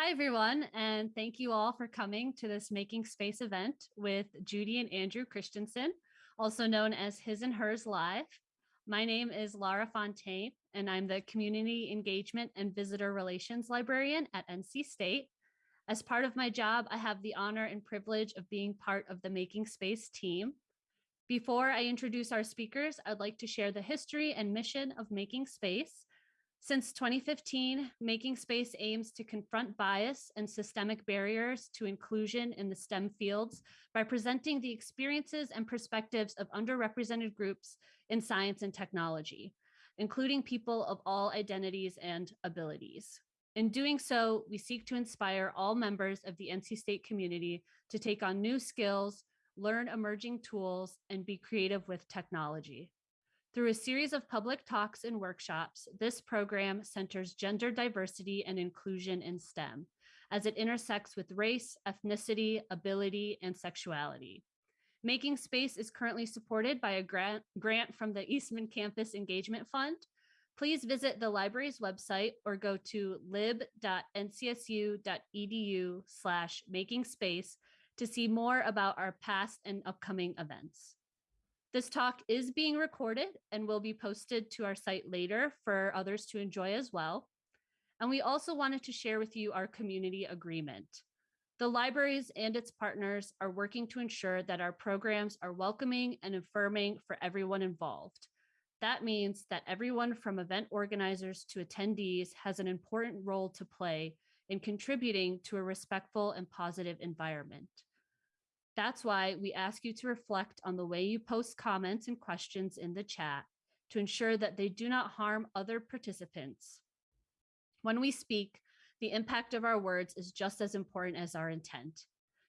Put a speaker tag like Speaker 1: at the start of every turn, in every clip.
Speaker 1: Hi, everyone, and thank you all for coming to this Making Space event with Judy and Andrew Christensen, also known as His and Hers Live. My name is Laura Fontaine, and I'm the Community Engagement and Visitor Relations Librarian at NC State. As part of my job, I have the honor and privilege of being part of the Making Space team. Before I introduce our speakers, I'd like to share the history and mission of Making Space. Since 2015, Making Space aims to confront bias and systemic barriers to inclusion in the STEM fields by presenting the experiences and perspectives of underrepresented groups in science and technology, including people of all identities and abilities. In doing so, we seek to inspire all members of the NC State community to take on new skills, learn emerging tools, and be creative with technology. Through a series of public talks and workshops, this program centers gender diversity and inclusion in STEM as it intersects with race, ethnicity, ability, and sexuality. Making Space is currently supported by a grant, grant from the Eastman Campus Engagement Fund. Please visit the library's website or go to lib.ncsu.edu slash making space to see more about our past and upcoming events. This talk is being recorded and will be posted to our site later for others to enjoy as well. And we also wanted to share with you our community agreement. The libraries and its partners are working to ensure that our programs are welcoming and affirming for everyone involved. That means that everyone from event organizers to attendees has an important role to play in contributing to a respectful and positive environment. That's why we ask you to reflect on the way you post comments and questions in the chat to ensure that they do not harm other participants. When we speak, the impact of our words is just as important as our intent.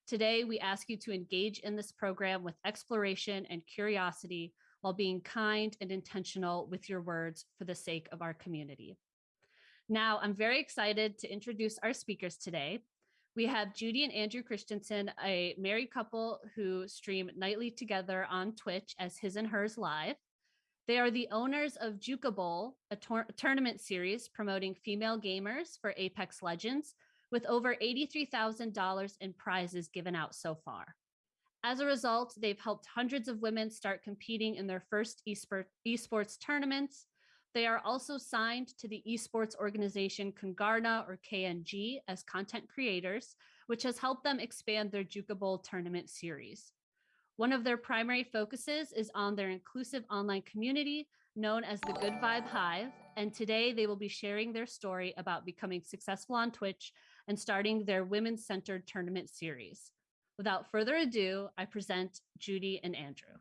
Speaker 1: Today, we ask you to engage in this program with exploration and curiosity while being kind and intentional with your words for the sake of our community. Now, I'm very excited to introduce our speakers today. We have Judy and Andrew Christensen, a married couple who stream nightly together on Twitch as His and Hers Live. They are the owners of Juka Bowl, a tor- tournament series promoting female gamers for Apex Legends, with over $83,000 in prizes given out so far. As a result, they've helped hundreds of women start competing in their first esports tournaments, they are also signed to the esports organization Kungarna or KNG as content creators, which has helped them expand their Juka Bowl tournament series. One of their primary focuses is on their inclusive online community known as the Good Vibe Hive. And today they will be sharing their story about becoming successful on Twitch and starting their women centered tournament series. Without further ado, I present Judy and Andrew.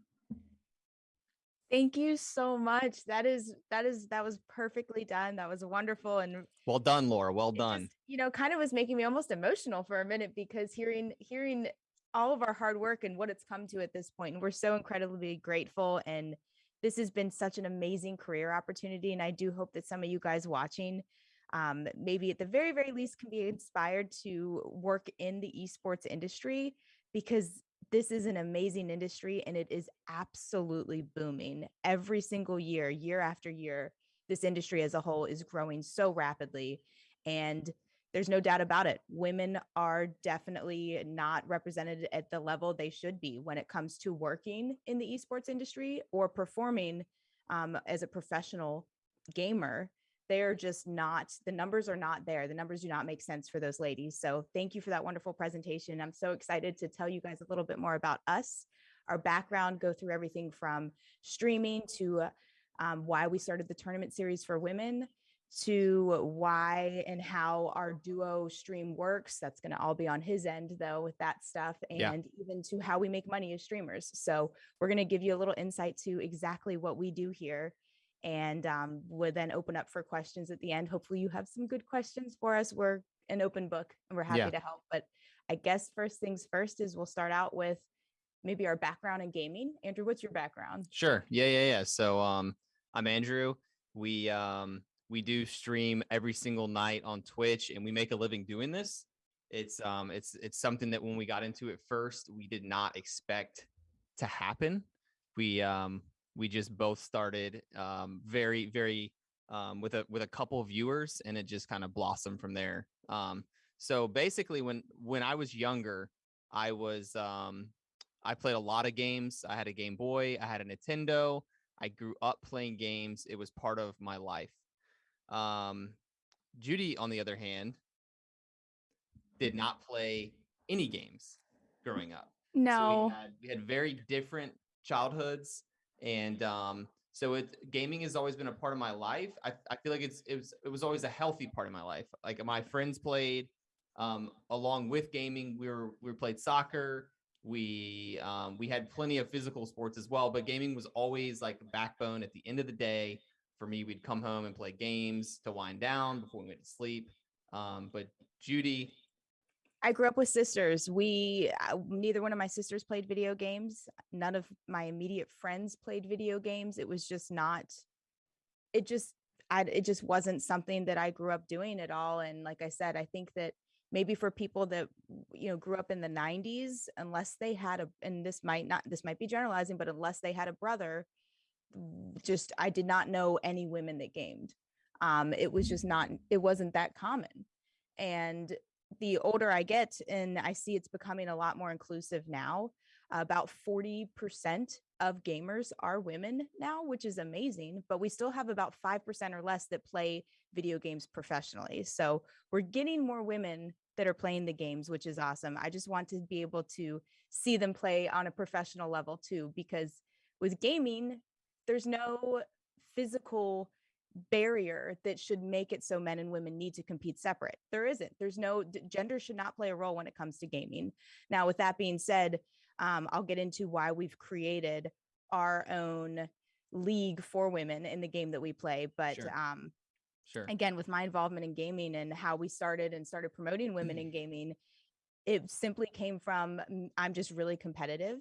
Speaker 2: Thank you so much. That is that is that was perfectly done. That was wonderful and
Speaker 3: well done, Laura. Well done.
Speaker 2: Just, you know, kind of was making me almost emotional for a minute because hearing hearing all of our hard work and what it's come to at this point, and we're so incredibly grateful. And this has been such an amazing career opportunity, and I do hope that some of you guys watching, um, maybe at the very very least, can be inspired to work in the esports industry because this is an amazing industry and it is absolutely booming every single year, year after year. This industry as a whole is growing so rapidly. And there's no doubt about it. Women are definitely not represented at the level they should be when it comes to working in the esports industry or performing um, as a professional gamer they're just not the numbers are not there the numbers do not make sense for those ladies so thank you for that wonderful presentation i'm so excited to tell you guys a little bit more about us our background go through everything from streaming to um, why we started the tournament series for women to why and how our duo stream works that's going to all be on his end though with that stuff and yeah. even to how we make money as streamers so we're going to give you a little insight to exactly what we do here and um, would then open up for questions at the end. Hopefully, you have some good questions for us. We're an open book and we're happy yeah. to help. But I guess first things first is we'll start out with maybe our background in gaming. Andrew, what's your background?
Speaker 3: Sure. Yeah, yeah, yeah. So um, I'm Andrew. We um, we do stream every single night on Twitch, and we make a living doing this. It's um, it's it's something that when we got into it first, we did not expect to happen. We um, we just both started um, very very um, with a with a couple viewers and it just kind of blossomed from there um, So basically, when when I was younger, I was um, I played a lot of games. I had a Game Boy. I had a Nintendo. I grew up playing games. It was part of my life. Um, Judy, on the other hand, did not play any games growing up. So
Speaker 2: No.
Speaker 3: we had, we had very different childhoods, and um, so it gaming has always been a part of my life. I, I feel like it's it was it was always a healthy part of my life. Like my friends played, um, along with gaming, we were we played soccer. We um, we had plenty of physical sports as well, but gaming was always like backbone. At the end of the day, for me, we'd come home and play games to wind down before we went to sleep. Um, but Judy,
Speaker 2: I grew up with sisters. We uh, neither one of my sisters played video games. None of my immediate friends played video games. It was just not. It just I it just wasn't something that I grew up doing at all. And like I said, I think that maybe for people that you know grew up in the 90s, unless they had a and this might not this might be generalizing, but unless they had a brother, just I did not know any women that gamed. Um, it was just not. It wasn't that common. And the older I get, and I see it's becoming a lot more inclusive now. About 40% of gamers are women now, which is amazing, but we still have about 5% or less that play video games professionally. So we're getting more women that are playing the games, which is awesome. I just want to be able to see them play on a professional level too, because with gaming, there's no physical barrier that should make it so men and women need to compete separate. There isn't. There's no d- gender should not play a role when it comes to gaming. Now, with that being said, um, I'll get into why we've created our own league for women in the game that we play. But
Speaker 3: Sure.
Speaker 2: um,
Speaker 3: sure.
Speaker 2: again, with my involvement in gaming and how we started and started promoting women in gaming, it simply came from mm, I'm just really competitive.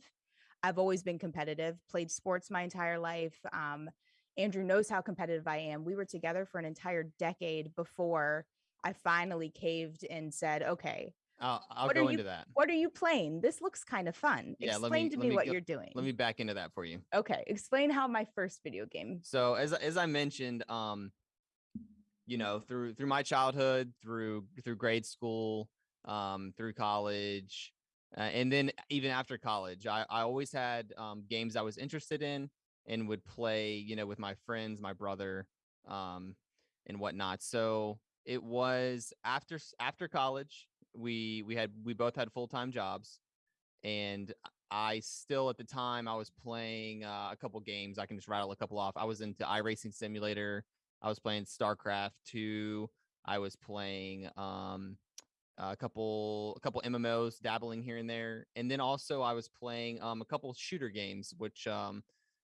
Speaker 2: I've always been competitive, played sports my entire life. Um, Andrew knows how competitive I am. We were together for an entire decade before I finally caved and said, okay,
Speaker 3: I'll, I'll go
Speaker 2: you-
Speaker 3: into that.
Speaker 2: what are you playing? This looks kind of fun.
Speaker 3: Yeah,
Speaker 2: Explain
Speaker 3: me-
Speaker 2: to me
Speaker 3: me
Speaker 2: what
Speaker 3: go-
Speaker 2: you're doing.
Speaker 3: Let me back into that for you.
Speaker 2: okay, explain how my first video game.
Speaker 3: So as as I mentioned, um, you know, through through my childhood, through through grade school, um, through college, uh, and then even after college, I I always had um, games I was interested in and would play, you know, with my friends, my brother, um, and whatnot. So it was after after college, we we had we both had full time jobs, and I still at the time I was playing uh, a couple games. I can just rattle a couple off. I was into iRacing Simulator. I was playing StarCraft 2. I was playing um, a couple a couple MMOs, dabbling here and there, and then also I was playing um, a couple shooter games, which um,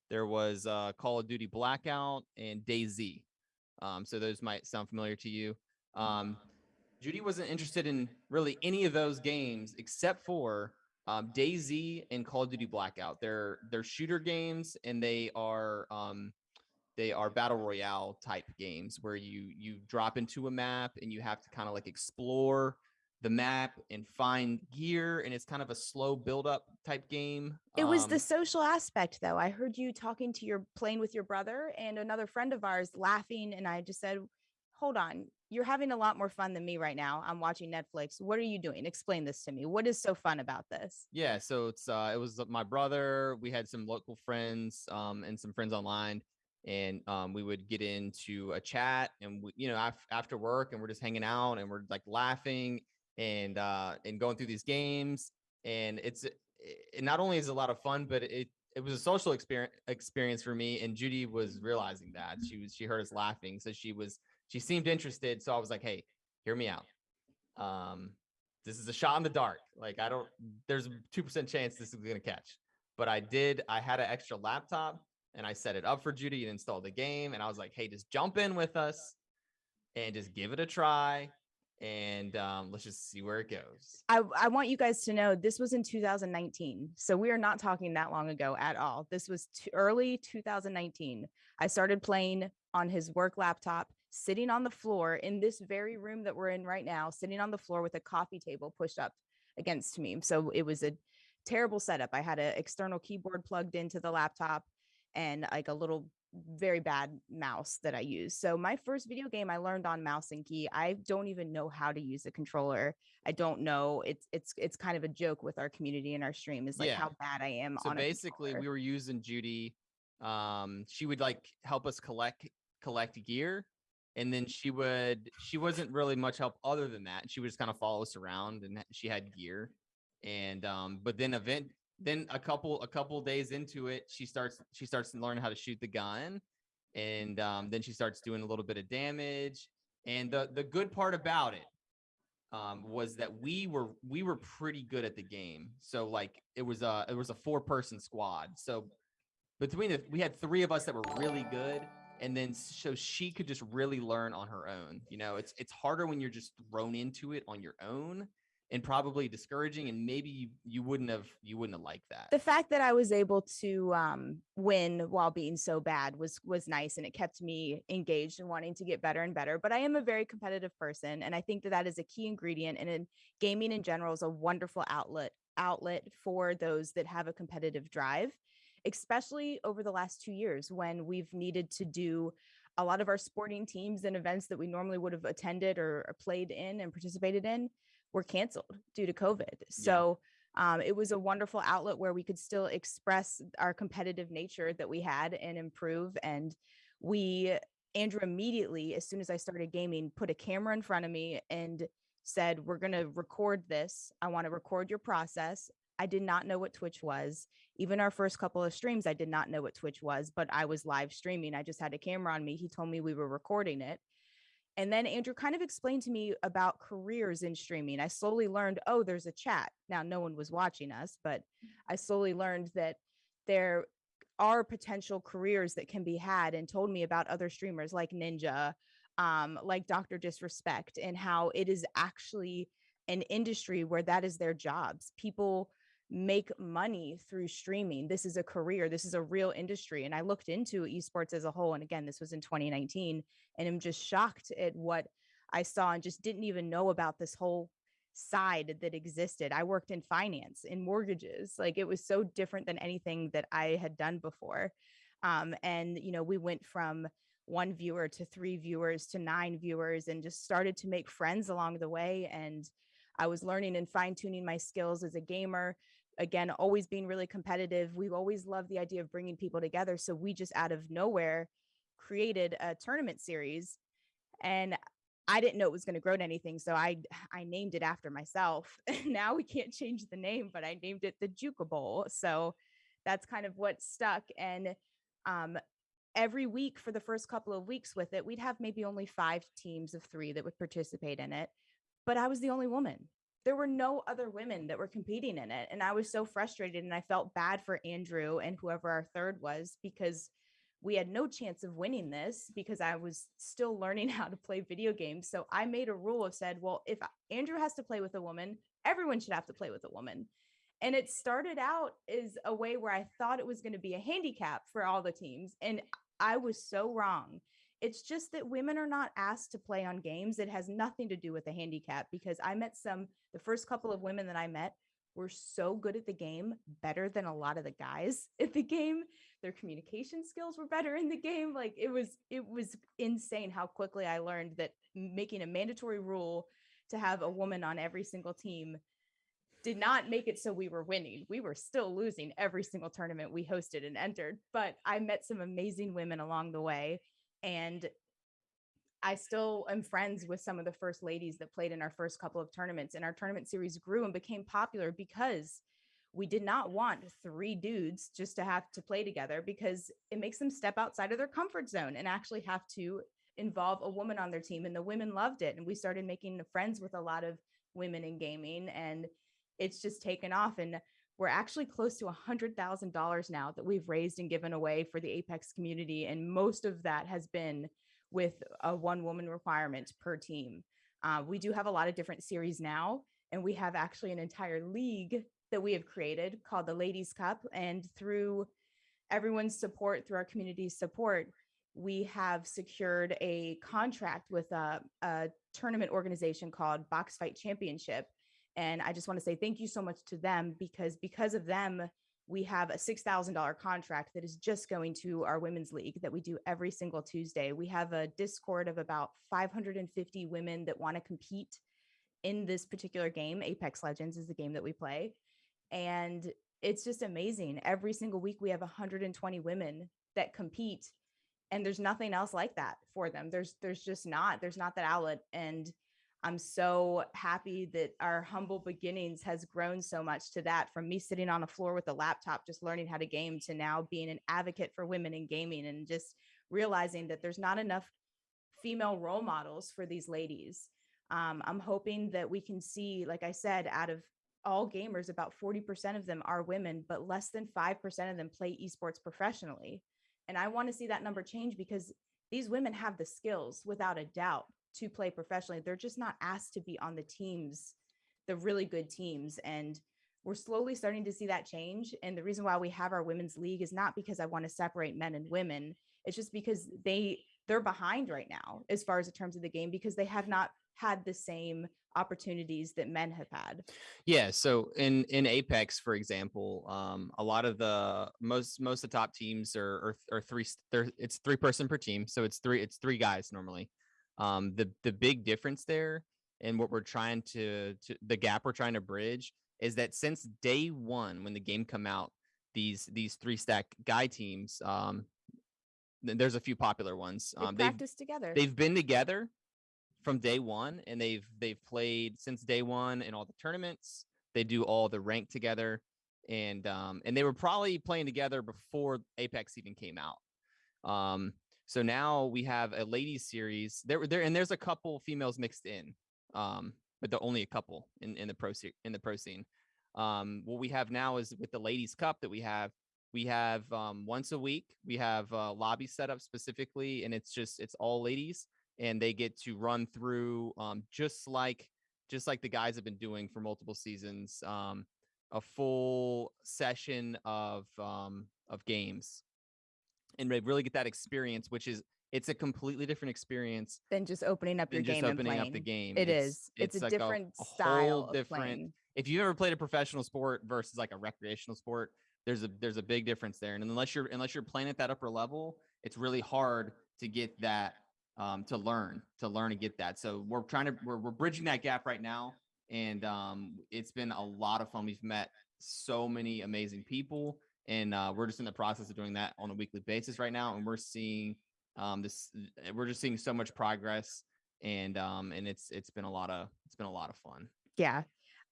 Speaker 3: there was uh, Call of Duty Blackout and DayZ. Um, so those might sound familiar to you. Um, Judy wasn't interested in really any of those games except for um, DayZ and Call of Duty Blackout. They're they're shooter games and they are um, they are battle royale type games where you you drop into a map and you have to kind of like explore the map and find gear and it's kind of a slow build up type game.
Speaker 2: It was
Speaker 3: Um,
Speaker 2: the social aspect, though. I heard you talking to your playing with your brother and another friend of ours laughing, and I just said, "Hold on, you're having a lot more fun than me right now. I'm watching Netflix. What are you doing? Explain this to me. What is so fun about this?"
Speaker 3: Yeah, so it's uh it was my brother, we had some local friends um and some friends online and um we would get into a chat and we, you know af- after work and we're just hanging out and we're like laughing and uh and going through these games and it's it, not only is a lot of fun but it it was a social experience experience for me and Judy was realizing that. She was she heard us laughing so she was she seemed interested so I was like, "Hey, hear me out." Um this is a shot in the dark. Like I don't there's a 2% chance this is going to catch. But I did I had an extra laptop and I set it up for Judy and installed the game and I was like, "Hey, just jump in with us and just give it a try and um, let's just see where it goes."
Speaker 2: I, I want you guys to know this was in 2019. So we are not talking that long ago at all. This was early 2019. I started playing on his work laptop, sitting on the floor in this very room that we're in right now, sitting on the floor with a coffee table pushed up against me. So it was a terrible setup. I had an external keyboard plugged into the laptop and like a little very bad mouse that I use. So my first video game I learned on mouse and key. I don't even know how to use a controller. I don't know. It's it's it's kind of a joke with our community and our stream is like
Speaker 3: Yeah.
Speaker 2: how bad I am
Speaker 3: So basically, we were using Judy. Um, she would like help us collect collect gear, and then she would she wasn't really much help other than that. She would just kind of follow us around, and she had gear. And um, but then event then a couple a couple days into it, she starts she starts to learn how to shoot the gun, and um, then she starts doing a little bit of damage. And the the good part about it um, was that we were we were pretty good at the game. So like it was a it was a four person squad. So between the we had three of us that were really good, and then so she could just really learn on her own. You know, it's it's harder when you're just thrown into it on your own, and probably discouraging, and maybe you, you wouldn't have you wouldn't have liked that.
Speaker 2: the fact that I was able to um, win while being so bad was was nice, and it kept me engaged and wanting to get better and better. But I am a very competitive person, and I think that that is a key ingredient. And in gaming in general is a wonderful outlet outlet for those that have a competitive drive, especially over the last two years when we've needed to do a lot of our sporting teams and events that we normally would have attended or, or played in and participated in were canceled due to COVID. So um, it was a wonderful outlet where we could still express our competitive nature that we had and improve. And we, Andrew, immediately, as soon as I started gaming, put a camera in front of me and said, We're going to record this. I want to record your process. I did not know what Twitch was. Even our first couple of streams, I did not know what Twitch was, but I was live streaming. I just had a camera on me. He told me we were recording it. And then Andrew kind of explained to me about careers in streaming. I slowly learned, oh, there's a chat. Now, no one was watching us, but I slowly learned that there are potential careers that can be had and told me about other streamers like Ninja, um, like Dr. Disrespect, and how it is actually an industry where that is their jobs. People make money through streaming. This is a career, this is a real industry. And I looked into esports as a whole. And again, this was in 2019 and I'm just shocked at what I saw and just didn't even know about this whole side that existed. I worked in finance, in mortgages. Like it was so different than anything that I had done before. Um, and, you know, we went from one viewer to three viewers to nine viewers and just started to make friends along the way. And I was learning and fine tuning my skills as a gamer. Again, always being really competitive. We've always loved the idea of bringing people together. So we just out of nowhere created a tournament series and I didn't know it was going to grow to anything, so I I named it after myself. now we can't change the name, but I named it the Juka Bowl. So that's kind of what stuck. And um, every week for the first couple of weeks with it, we'd have maybe only five teams of three that would participate in it. But I was the only woman. There were no other women that were competing in it, and I was so frustrated. And I felt bad for Andrew and whoever our third was because we had no chance of winning this because I was still learning how to play video games. So I made a rule of said, well, if Andrew has to play with a woman, everyone should have to play with a woman. And it started out as a way where I thought it was going to be a handicap for all the teams. And I was so wrong. It's just that women are not asked to play on games. It has nothing to do with a handicap because I met some, the first couple of women that I met were so good at the game, better than a lot of the guys at the game. Their communication skills were better in the game. Like it was, it was insane how quickly I learned that making a mandatory rule to have a woman on every single team did not make it so we were winning. We were still losing every single tournament we hosted and entered, but I met some amazing women along the way. And I still am friends with some of the first ladies that played in our first couple of tournaments, and our tournament series grew and became popular because we did not want three dudes just to have to play together because it makes them step outside of their comfort zone and actually have to involve a woman on their team. And the women loved it. And we started making friends with a lot of women in gaming, and it's just taken off. And we're actually close to a hundred thousand dollars now that we've raised and given away for the Apex community, and most of that has been with a one woman requirement per team. Uh, we do have a lot of different series now, and we have actually an entire league that we have created called the Ladies Cup. And through everyone's support, through our community's support, we have secured a contract with a, a tournament organization called Box Fight Championship. And I just want to say thank you so much to them because because of them, we have a $6,000 contract that is just going to our women's league that we do every single Tuesday. We have a Discord of about 550 women that want to compete in this particular game. Apex Legends is the game that we play. And it's just amazing. Every single week, we have 120 women that compete and there's nothing else like that for them there's there's just not there's not that outlet and i'm so happy that our humble beginnings has grown so much to that from me sitting on a floor with a laptop just learning how to game to now being an advocate for women in gaming and just realizing that there's not enough female role models for these ladies. Um, i'm hoping that we can see like i said out of all gamers about 40% of them are women but less than 5% of them play esports professionally. And I want to see that number change because these women have the skills without a doubt to play professionally. They're just not asked to be on the teams, the really good teams. And we're slowly starting to see that change. And the reason why we have our women's league is not because I want to separate men and women. It's just because they they're behind right now as far as the terms of the game because they have not had the same opportunities that men have had.
Speaker 3: Yeah. So in in Apex, for example, um, a lot of the most most of the top teams are are, are three. It's three person per team, so it's three it's three guys normally. Um, the the big difference there, and what we're trying to to the gap we're trying to bridge is that since day one when the game come out, these these three stack guy teams, um, there's a few popular ones.
Speaker 2: They
Speaker 3: Um,
Speaker 2: practice together.
Speaker 3: they've been together from day one and they've they've played since day one in all the tournaments they do all the rank together and um and they were probably playing together before apex even came out um so now we have a ladies series. There there and there's a couple females mixed in um but the only a couple in in the pro in the pro scene. Um what we have now is with the ladies cup that we have we have um once a week we have uh lobby set up specifically and it's just it's all ladies and they get to run through um, just like just like the guys have been doing for multiple seasons um, a full session of um, of games and really get that experience which is it's a completely different experience
Speaker 2: than just opening up your game and
Speaker 3: opening
Speaker 2: playing.
Speaker 3: up the game
Speaker 2: It is. It's, a
Speaker 3: like
Speaker 2: different
Speaker 3: a
Speaker 2: style
Speaker 3: different
Speaker 2: playing.
Speaker 3: if you ever played a professional sport versus like a recreational sport there's a there's a big difference there and unless you're unless you're playing at that upper level it's really hard to get that um, to learn to learn and get that so we're trying to we're, we're bridging that gap right now and um, it's been a lot of fun we've met so many amazing people and uh, we're just in the process of doing that on a weekly basis right now and we're seeing um, this we're just seeing so much progress and um, and it's it's been a lot of it's been a lot of fun
Speaker 2: Yeah.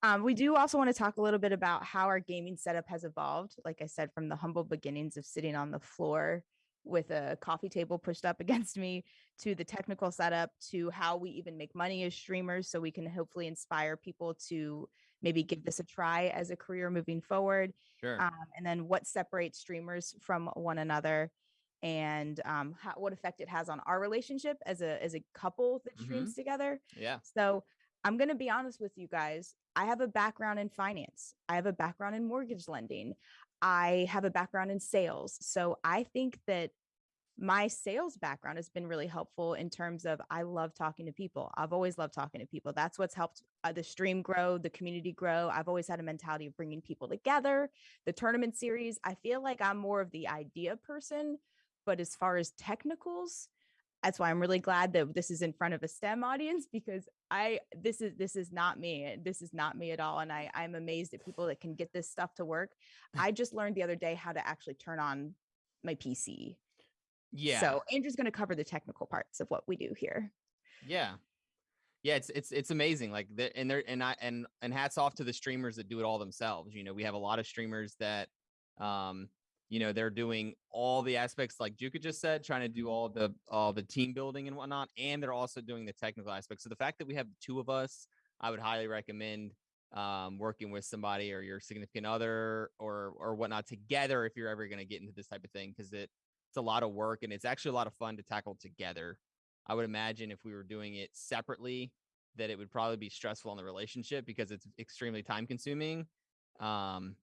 Speaker 2: Um, we do also want to talk a little bit about how our gaming setup has evolved. Like I said, from the humble beginnings of sitting on the floor with a coffee table pushed up against me to the technical setup to how we even make money as streamers so we can hopefully inspire people to maybe give this a try as a career moving forward
Speaker 3: sure
Speaker 2: um, and then what separates streamers from one another and um, how, what effect it has on our relationship as a as a couple that streams together
Speaker 3: yeah
Speaker 2: so I'm going to be honest with you guys. I have a background in finance. I have a background in mortgage lending. I have a background in sales. So I think that my sales background has been really helpful in terms of I love talking to people. I've always loved talking to people. That's what's helped uh, the stream grow, the community grow. I've always had a mentality of bringing people together. The tournament series, I feel like I'm more of the idea person, but as far as technicals, that's why I'm really glad that this is in front of a STEM audience because I this is this is not me. This is not me at all. And I I'm amazed at people that can get this stuff to work. I just learned the other day how to actually turn on my PC.
Speaker 3: Yeah
Speaker 2: So Andrew's going to cover the technical parts of what we do here.
Speaker 3: Yeah. Yeah, it's it's it's amazing. Like the, and there and I and and hats off to the streamers that do it all themselves. You know, we have a lot of streamers that um you know they're doing all the aspects like Juka just said, trying to do all the all the team building and whatnot, and they're also doing the technical aspects. So the fact that we have two of us, I would highly recommend um, working with somebody or your significant other or or whatnot together if you're ever going to get into this type of thing because it it's a lot of work and it's actually a lot of fun to tackle together. I would imagine if we were doing it separately, that it would probably be stressful on the relationship because it's extremely time consuming. Um,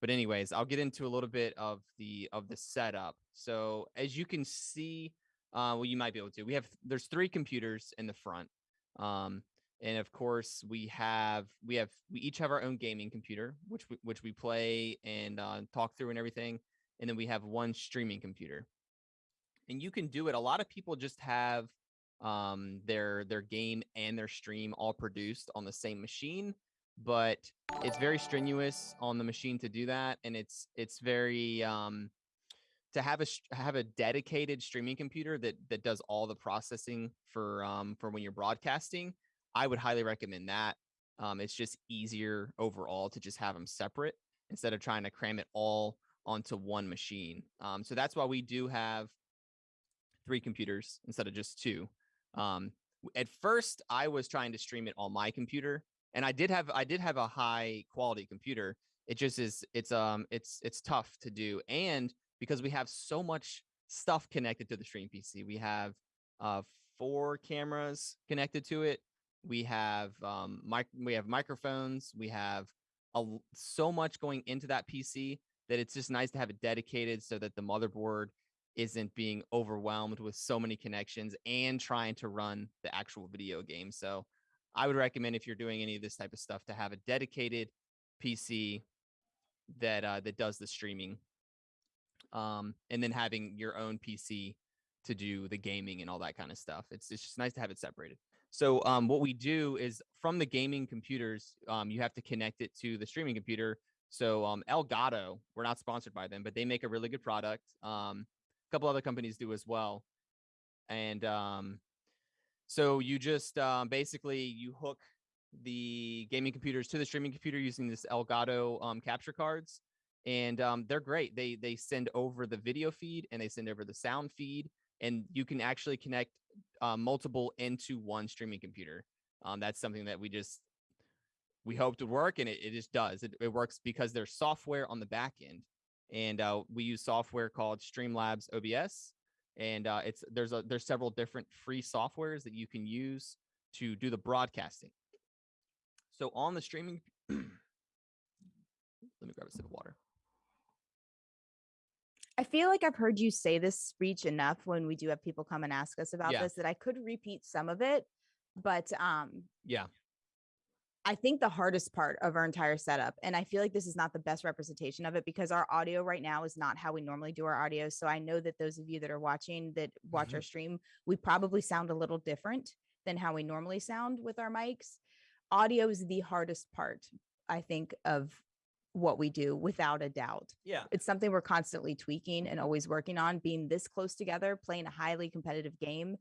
Speaker 3: but anyways, I'll get into a little bit of the of the setup. So as you can see, uh, well, you might be able to. We have there's three computers in the front. Um, and of course we have we have we each have our own gaming computer which we, which we play and uh, talk through and everything and then we have one streaming computer. And you can do it. A lot of people just have um their their game and their stream all produced on the same machine but it's very strenuous on the machine to do that and it's it's very um to have a have a dedicated streaming computer that that does all the processing for um for when you're broadcasting i would highly recommend that. Um it's just easier overall to just have them separate instead of trying to cram it all onto one machine um so that's why we do have three computers instead of just two um at first i was trying to stream it on my computer and i did have i did have a high quality computer it just is it's um it's it's tough to do and because we have so much stuff connected to the stream pc we have uh four cameras connected to it we have um mic- we have microphones we have a, so much going into that pc that it's just nice to have it dedicated so that the motherboard isn't being overwhelmed with so many connections and trying to run the actual video game. So I would recommend if you're doing any of this type of stuff to have a dedicated PC that uh, that does the streaming, um, and then having your own PC to do the gaming and all that kind of stuff. It's it's just nice to have it separated. So um, what we do is from the gaming computers, um, you have to connect it to the streaming computer. So um, Elgato, we're not sponsored by them, but they make a really good product. Um, a couple other companies do as well. And um, so you just um, basically you hook the gaming computers to the streaming computer using this Elgato um, capture cards, and um, they're great. They they send over the video feed and they send over the sound feed, and you can actually connect uh, multiple into one streaming computer. Um, that's something that we just we hoped would work, and it, it just does. It, it works because there's software on the back end, and uh, we use software called Streamlabs OBS, and uh, it's there's a there's several different free softwares that you can use to do the broadcasting. So on the streaming, let me grab a sip of water.
Speaker 2: I feel like I've heard you say this speech enough when we do have people come and ask us about
Speaker 3: Yeah.
Speaker 2: this that I could repeat some of it, but um
Speaker 3: Yeah,
Speaker 2: I think the hardest part of our entire setup, and I feel like this is not the best representation of it because our audio right now is not how we normally do our audio. So I know that those of you that are watching that watch our mm-hmm. stream, we probably sound a little different than how we normally sound with our mics. Audio is the hardest part, I think, of what we do without a doubt.
Speaker 3: yeah,
Speaker 2: It's something we're constantly tweaking and always working on, being this close together, playing a highly competitive game.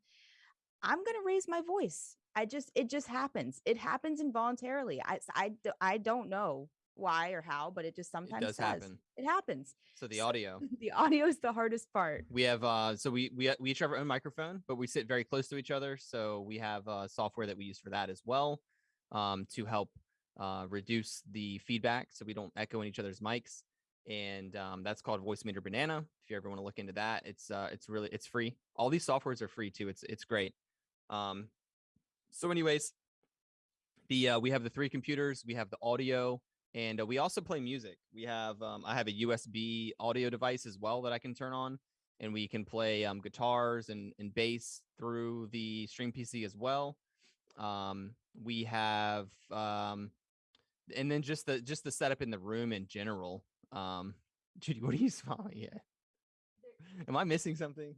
Speaker 2: I'm going to raise my voice. I just it just happens. It happens involuntarily. I I I don't know why or how, but it just sometimes
Speaker 3: does
Speaker 2: does.
Speaker 3: happen.
Speaker 2: It happens.
Speaker 3: So the audio.
Speaker 2: The audio is the hardest part.
Speaker 3: We have uh so we we we each have our own microphone, but we sit very close to each other. So we have uh software that we use for that as well, um, to help uh reduce the feedback so we don't echo in each other's mics. And um, that's called Voicemeeter Banana. If you ever want to look into that, it's uh it's really it's free. All these softwares are free too. It's it's great. Um so anyways, the uh we have the three computers, we have the audio, and uh, we also play music. We have um I have a USB audio device as well that I can turn on and we can play um, guitars and, and bass through the stream PC as well. Um, we have um, and then just the just the setup in the room in general. Um, Judy, what are you smiling at? Am I missing something?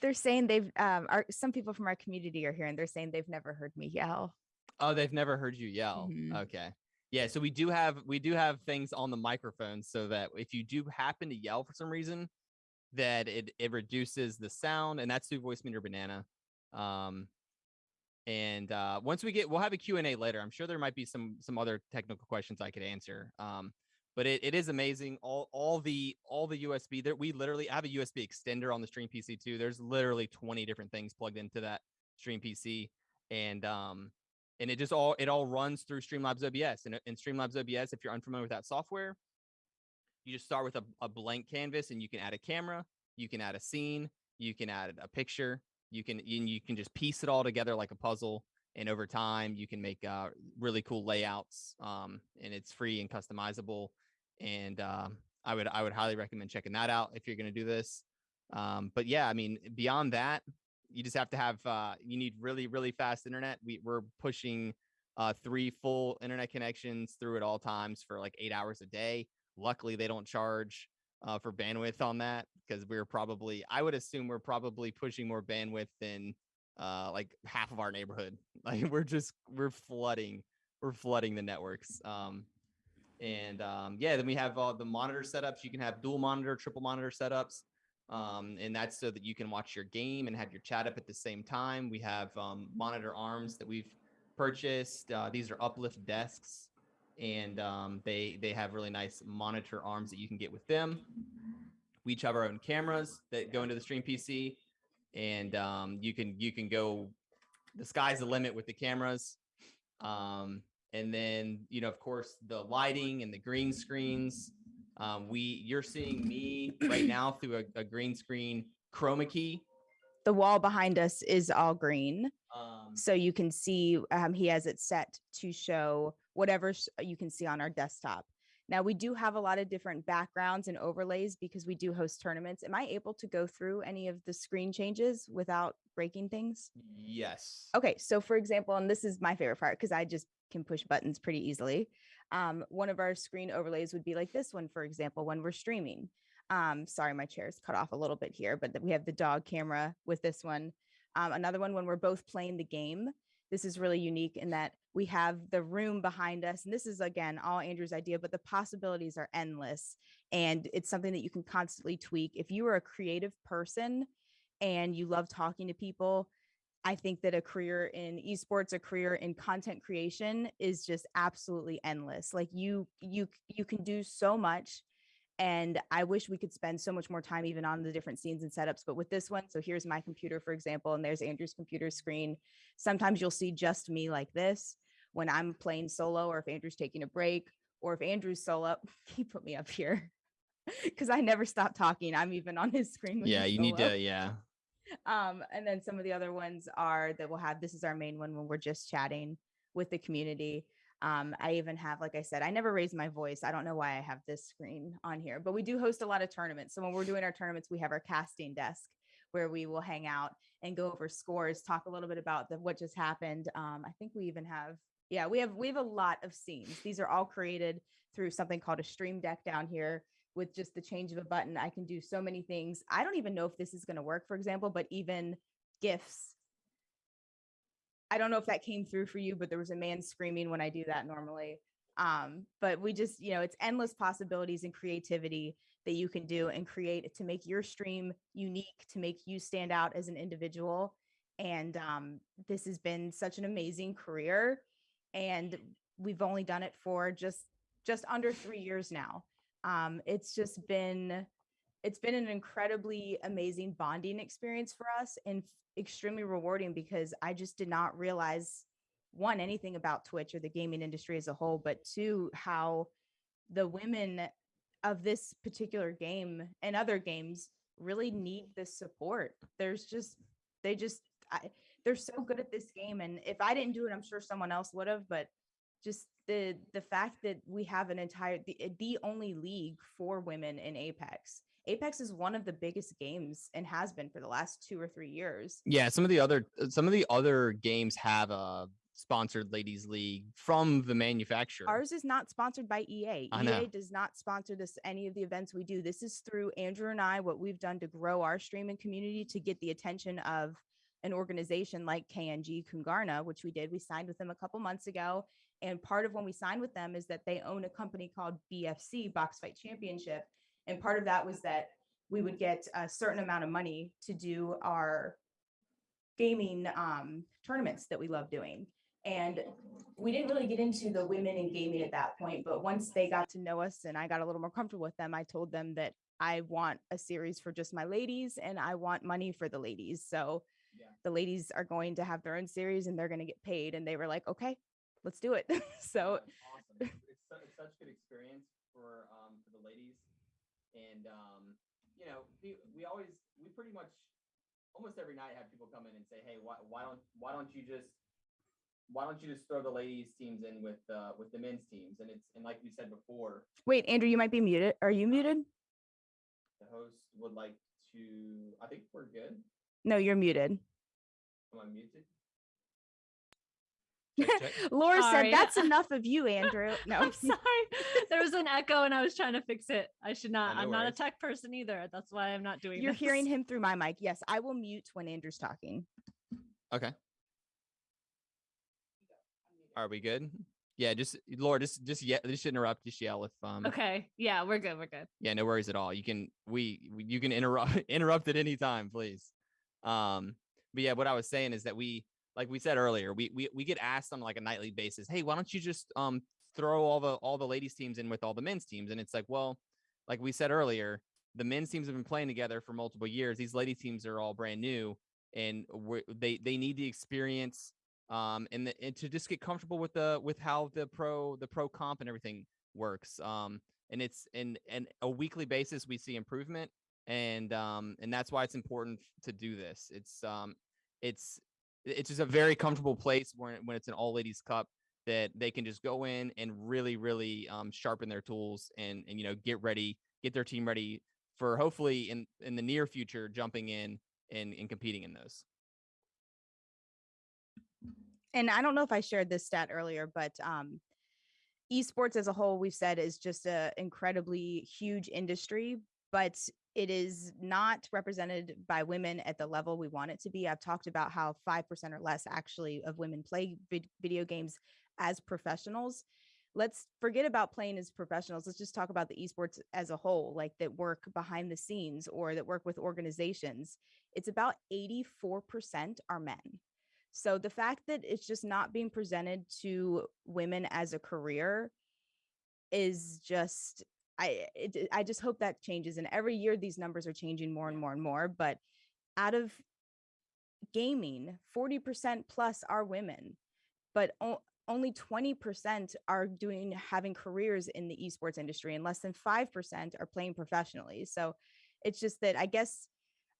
Speaker 2: They're saying they've um our some people from our community are here and they're saying they've never heard me yell.
Speaker 3: Oh, they've never heard you yell.
Speaker 2: Mhm.
Speaker 3: Okay. Yeah, so we do have we do have things on the microphone so that if you do happen to yell for some reason, that it it reduces the sound, and that's through Voicemeeter Banana. Um, and uh, once we get, we'll have a Q and A later. I'm sure there might be some some other technical questions I could answer. Um, but it, it is amazing. All all the all the USB there. We literally have a USB extender on the Stream PC too. There's literally 20 different things plugged into that Stream PC, and um, and it just all it all runs through Streamlabs OBS. And in Streamlabs OBS, if you're unfamiliar with that software, you just start with a, a blank canvas and you can add a camera, you can add a scene, you can add a picture, you can and you can just piece it all together like a puzzle. And over time, you can make uh, really cool layouts, um, and it's free and customizable. And um, I would I would highly recommend checking that out if you're going to do this. Um, but yeah, I mean, beyond that, you just have to have uh, you need really really fast internet. We we're pushing uh, three full internet connections through at all times for like eight hours a day. Luckily, they don't charge uh, for bandwidth on that because we're probably I would assume we're probably pushing more bandwidth than uh, like half of our neighborhood. Like we're just we're flooding we're flooding the networks. Um, and um, yeah, then we have all the monitor setups. You can have dual monitor, triple monitor setups. Um, and that's so that you can watch your game and have your chat up at the same time. We have um, monitor arms that we've purchased. Uh, these are uplift desks, and um, they they have really nice monitor arms that you can get with them. We each have our own cameras that go into the stream PC, and um, you can you can go. The sky's the limit with the cameras. Um, and then you know of course the lighting and the green screens um, we you're seeing me right now through a, a green screen chroma key
Speaker 2: The wall behind us is all green.
Speaker 3: um,
Speaker 2: So you can see um, he has it set to show whatever you can see on our desktop. Now we do have a lot of different backgrounds and overlays because we do host tournaments. Am I able to go through any of the screen changes without breaking things?
Speaker 3: yes
Speaker 2: Okay, so for example, and this is my favorite part because I just can push buttons pretty easily. Um, one of our screen overlays would be like this one, for example, when we're streaming. Um, sorry, my chair is cut off a little bit here, but we have the dog camera with this one. Um, another one when we're both playing the game. This is really unique in that we have the room behind us. And this is, again, all Andrew's idea, but the possibilities are endless. And it's something that you can constantly tweak. If you are a creative person and you love talking to people, I think that a career in esports, a career in content creation is just absolutely endless. Like you you you can do so much and I wish we could spend so much more time even on the different scenes and setups but with this one, so here's my computer for example and there's Andrew's computer screen. Sometimes you'll see just me like this when I'm playing solo or if Andrew's taking a break or if Andrew's solo, he put me up here. Cuz I never stop talking. I'm even on his screen.
Speaker 3: yeah you need to yeah
Speaker 2: um and then some of the other ones are that we'll have this is our main one when we're just chatting with the community. Um i even have like i said i never raise my voice. I don't know why i have this screen on here but we do host a lot of tournaments. So when we're doing our tournaments we have our casting desk where we will hang out and go over scores talk a little bit about the what just happened. Um i think we even have yeah we have we have a lot of scenes. These are all created through something called a stream deck down here with just the change of a button, I can do so many things. I don't even know if this is going to work, for example, but even GIFs. I don't know if that came through for you, but there was a man screaming when I do that normally. Um, but we just, you know, it's endless possibilities and creativity that you can do and create to make your stream unique, to make you stand out as an individual. And um, this has been such an amazing career. And we've only done it for just just under three years now um, it's just been it's been an incredibly amazing bonding experience for us and extremely rewarding because i just did not realize one anything about twitch or the gaming industry as a whole but two how the women of this particular game and other games really need this support. There's just they just I, they're so good at this game and if i didn't do it i'm sure someone else would have but just the the fact that we have an entire the, uh, the only league for women in apex. Apex is one of the biggest games and has been for the last two or three years.
Speaker 3: Yeah some of the other uh, some of the other games have a sponsored ladies league from the manufacturer.
Speaker 2: Ours is not sponsored by ea ea does not sponsor this any of the events we do. This is through andrew and i what we've done to grow our streaming community to get the attention of an organization like kng kungarna which we did. We signed with them a couple months ago and part of when we signed with them is that they own a company called bfc box fight championship and part of that was that we would get a certain amount of money to do our gaming um, tournaments that we love doing. And we didn't really get into the women in gaming at that point but once they got to know us and i got a little more comfortable with them i told them that i want a series for just my ladies and i want money for the ladies. So
Speaker 3: Yeah.
Speaker 2: the ladies are going to have their own series and they're going to get paid. And they were like okay let's do it so
Speaker 3: awesome. It's, it's, su- it's such a good experience for um for the ladies, and um you know we we always we pretty much almost every night have people come in and say, hey, why why don't why don't you just why don't you just throw the ladies teams in with uh with the men's teams? And it's and like we said before,
Speaker 2: wait andrew you might be muted are you muted
Speaker 3: the host would like to. I think we're good.
Speaker 2: no you're muted
Speaker 3: Am I muted?
Speaker 2: Laura
Speaker 1: Sorry.
Speaker 2: said, "That's enough of you, Andrew." No,
Speaker 1: I'm sorry. There was an echo and I was trying to fix it. I should not.
Speaker 3: no
Speaker 1: I'm not a tech person either. That's why I'm not doing
Speaker 2: you're
Speaker 1: this.
Speaker 2: hearing him through my mic. Yes, I will mute when Andrew's talking.
Speaker 3: Okay. Are we good? Yeah, just Laura, just just yeah, just interrupt, just yell if um
Speaker 1: Okay. Yeah, we're good. We're good.
Speaker 3: yeah, no worries at all. You can we we- you can interrupt interrupt at any time, please. Um, but yeah, what I was saying is that we like we said earlier, we we we get asked on like a nightly basis, hey, why don't you just um throw all the all the ladies teams in with all the men's teams? And it's like, well, like we said earlier, the men's teams have been playing together for multiple years. These lady teams are all brand new, and they they need the experience um and, the, and to just get comfortable with the with how the pro the pro comp and everything works. Um, and it's in, and a weekly basis we see improvement and um and that's why it's important to do this it's um it's it's just a very comfortable place when when it's an all ladies cup that they can just go in and really really um sharpen their tools and and you know get ready get their team ready for hopefully in in the near future jumping in and, and competing in those.
Speaker 2: And I don't know if I shared this stat earlier, but um, esports as a whole, we've said is just a incredibly huge industry, but it is not represented by women at the level we want it to be. I've talked about how 5% or less actually of women play vid- video games as professionals. Let's forget about playing as professionals. Let's just talk about the esports as a whole, like that work behind the scenes or that work with organizations. It's about 84% are men. So the fact that it's just not being presented to women as a career is just I it, I just hope that changes and every year these numbers are changing more and more and more but out of gaming 40% plus are women but only 20% are doing having careers in the esports industry and less than 5% are playing professionally so it's just that I guess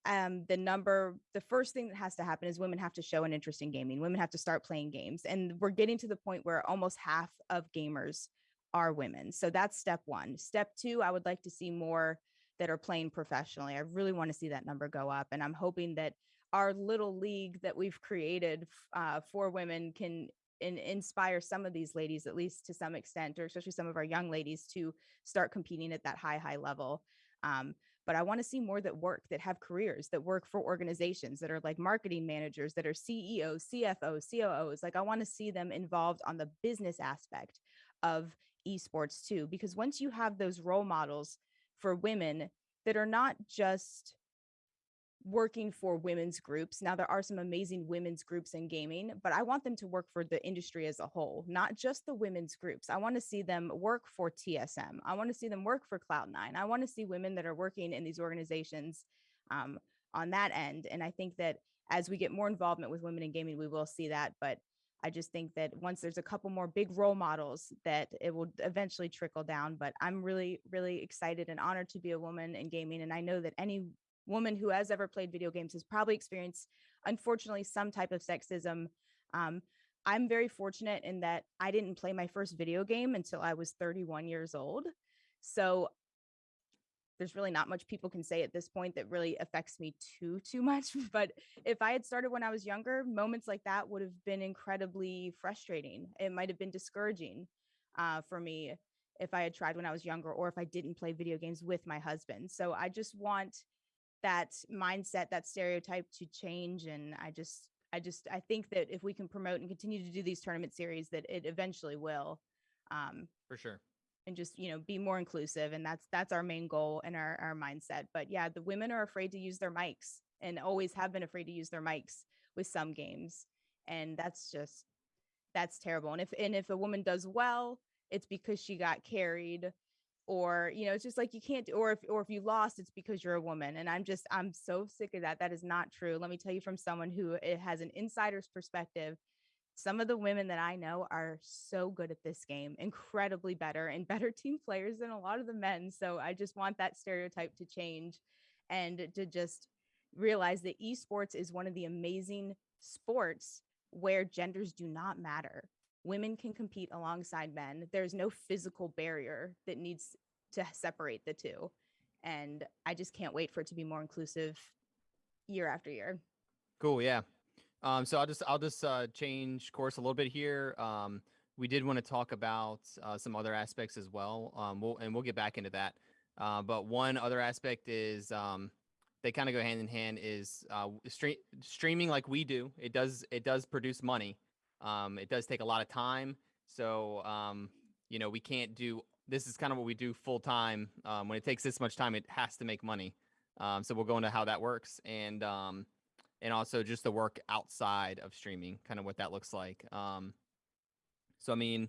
Speaker 2: um the number the first thing that has to happen is women have to show an interest in gaming women have to start playing games and we're getting to the point where almost half of gamers are women so that's step one step two i would like to see more that are playing professionally i really want to see that number go up and i'm hoping that our little league that we've created uh, for women can in, inspire some of these ladies at least to some extent or especially some of our young ladies to start competing at that high high level um, but I want to see more that work, that have careers, that work for organizations that are like marketing managers, that are CEOs, CFOs, COOs. Like I want to see them involved on the business aspect of esports too, because once you have those role models for women that are not just working for women's groups. Now there are some amazing women's groups in gaming, but I want them to work for the industry as a whole, not just the women's groups. I want to see them work for TSM. I want to see them work for Cloud9. I want to see women that are working in these organizations um, on that end. And I think that as we get more involvement with women in gaming, we will see that. But I just think that once there's a couple more big role models, that it will eventually trickle down. But I'm really, really excited and honored to be a woman in gaming. And I know that any woman who has ever played video games has probably experienced, unfortunately, some type of sexism. Um, I'm very fortunate in that I didn't play my first video game until I was 31 years old. So there's really not much people can say at this point that really affects me too too much but if i had started when i was younger moments like that would have been incredibly frustrating. It might have been discouraging uh, for me if i had tried when i was younger or if i didn't play video games with my husband. So i just want that mindset that stereotype to change and i just i just i think that if we can promote and continue to do these tournament series that it eventually will um,
Speaker 3: for sure
Speaker 2: and just you know be more inclusive and that's that's our main goal and our, our mindset. But yeah the women are afraid to use their mics and always have been afraid to use their mics with some games and that's just that's terrible. And if and if a woman does well it's because she got carried or you know it's just like you can't or if or if you lost it's because you're a woman. And i'm just i'm so sick of that. That is not true. Let me tell you from someone who it has an insider's perspective some of the women that I know are so good at this game, incredibly better and better team players than a lot of the men. So I just want that stereotype to change and to just realize that esports is one of the amazing sports where genders do not matter. Women can compete alongside men. There's no physical barrier that needs to separate the two. And I just can't wait for it to be more inclusive year after year.
Speaker 3: Cool. Yeah. Um, so I'll just I'll just uh, change course a little bit here. Um, we did want to talk about uh, some other aspects as well. Um, we'll and we'll get back into that. Uh, but one other aspect is um, they kind of go hand in hand is uh, stream, streaming like we do. It does it does produce money. Um, it does take a lot of time. So um, you know we can't do this is kind of what we do full time. Um, when it takes this much time, it has to make money. Um, so we'll go into how that works and um, and also just the work outside of streaming, kind of what that looks like. Um, so I mean,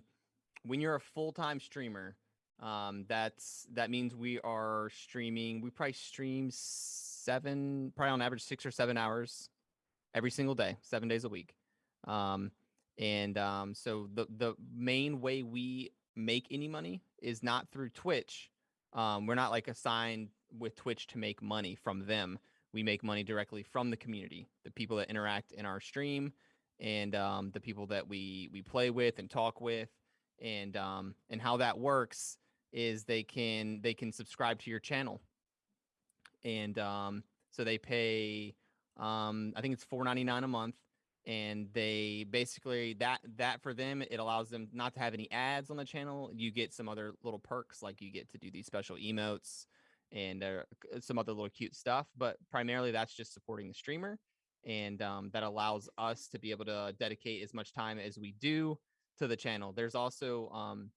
Speaker 3: when you're a full time streamer, um, that's that means we are streaming. We probably stream seven, probably on average six or seven hours every single day, seven days a week. Um, and um, so the the main way we make any money is not through Twitch. Um, we're not like assigned with Twitch to make money from them. We make money directly from the community, the people that interact in our stream, and um, the people that we we play with and talk with, and um, and how that works is they can they can subscribe to your channel, and um, so they pay um, I think it's four ninety nine a month, and they basically that that for them it allows them not to have any ads on the channel. You get some other little perks like you get to do these special emotes and uh, some other little cute stuff, but primarily that's just supporting the streamer and um, that allows us to be able to dedicate as much time as we do to the channel. There's also um,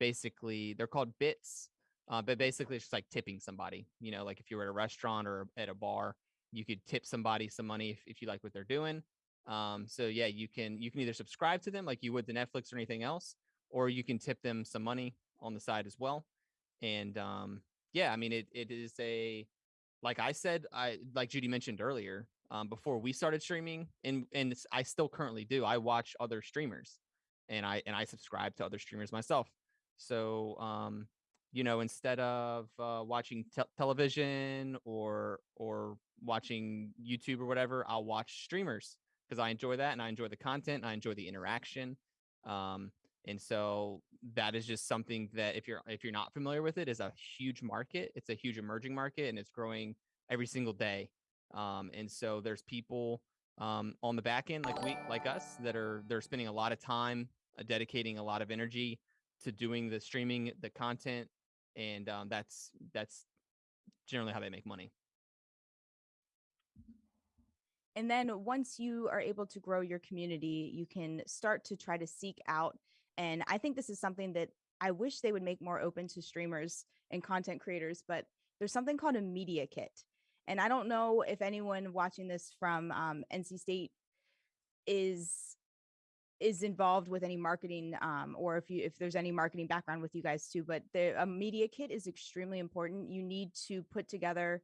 Speaker 3: basically they're called bits, uh, but basically it's just like tipping somebody. You know, like if you were at a restaurant or at a bar, you could tip somebody some money if, if you like what they're doing. Um, so yeah, you can you can either subscribe to them like you would to Netflix or anything else, or you can tip them some money on the side as well. And um, yeah, I mean it it is a like I said, I like Judy mentioned earlier, um, before we started streaming, and and I still currently do. I watch other streamers, and I and I subscribe to other streamers myself. So um, you know, instead of uh, watching te- television or or watching YouTube or whatever, I'll watch streamers because I enjoy that and I enjoy the content and I enjoy the interaction. Um, and so that is just something that if you're if you're not familiar with it is a huge market. It's a huge emerging market and it's growing every single day. Um, and so there's people um, on the back end like we like us that are they're spending a lot of time uh, dedicating a lot of energy to doing the streaming the content and um, that's that's generally how they make money
Speaker 2: And then once you are able to grow your community, you can start to try to seek out. And I think this is something that I wish they would make more open to streamers and content creators, but there's something called a media kit. And I don't know if anyone watching this from um, NC State is is involved with any marketing um, or if you if there's any marketing background with you guys too but the a media kit is extremely important you need to put together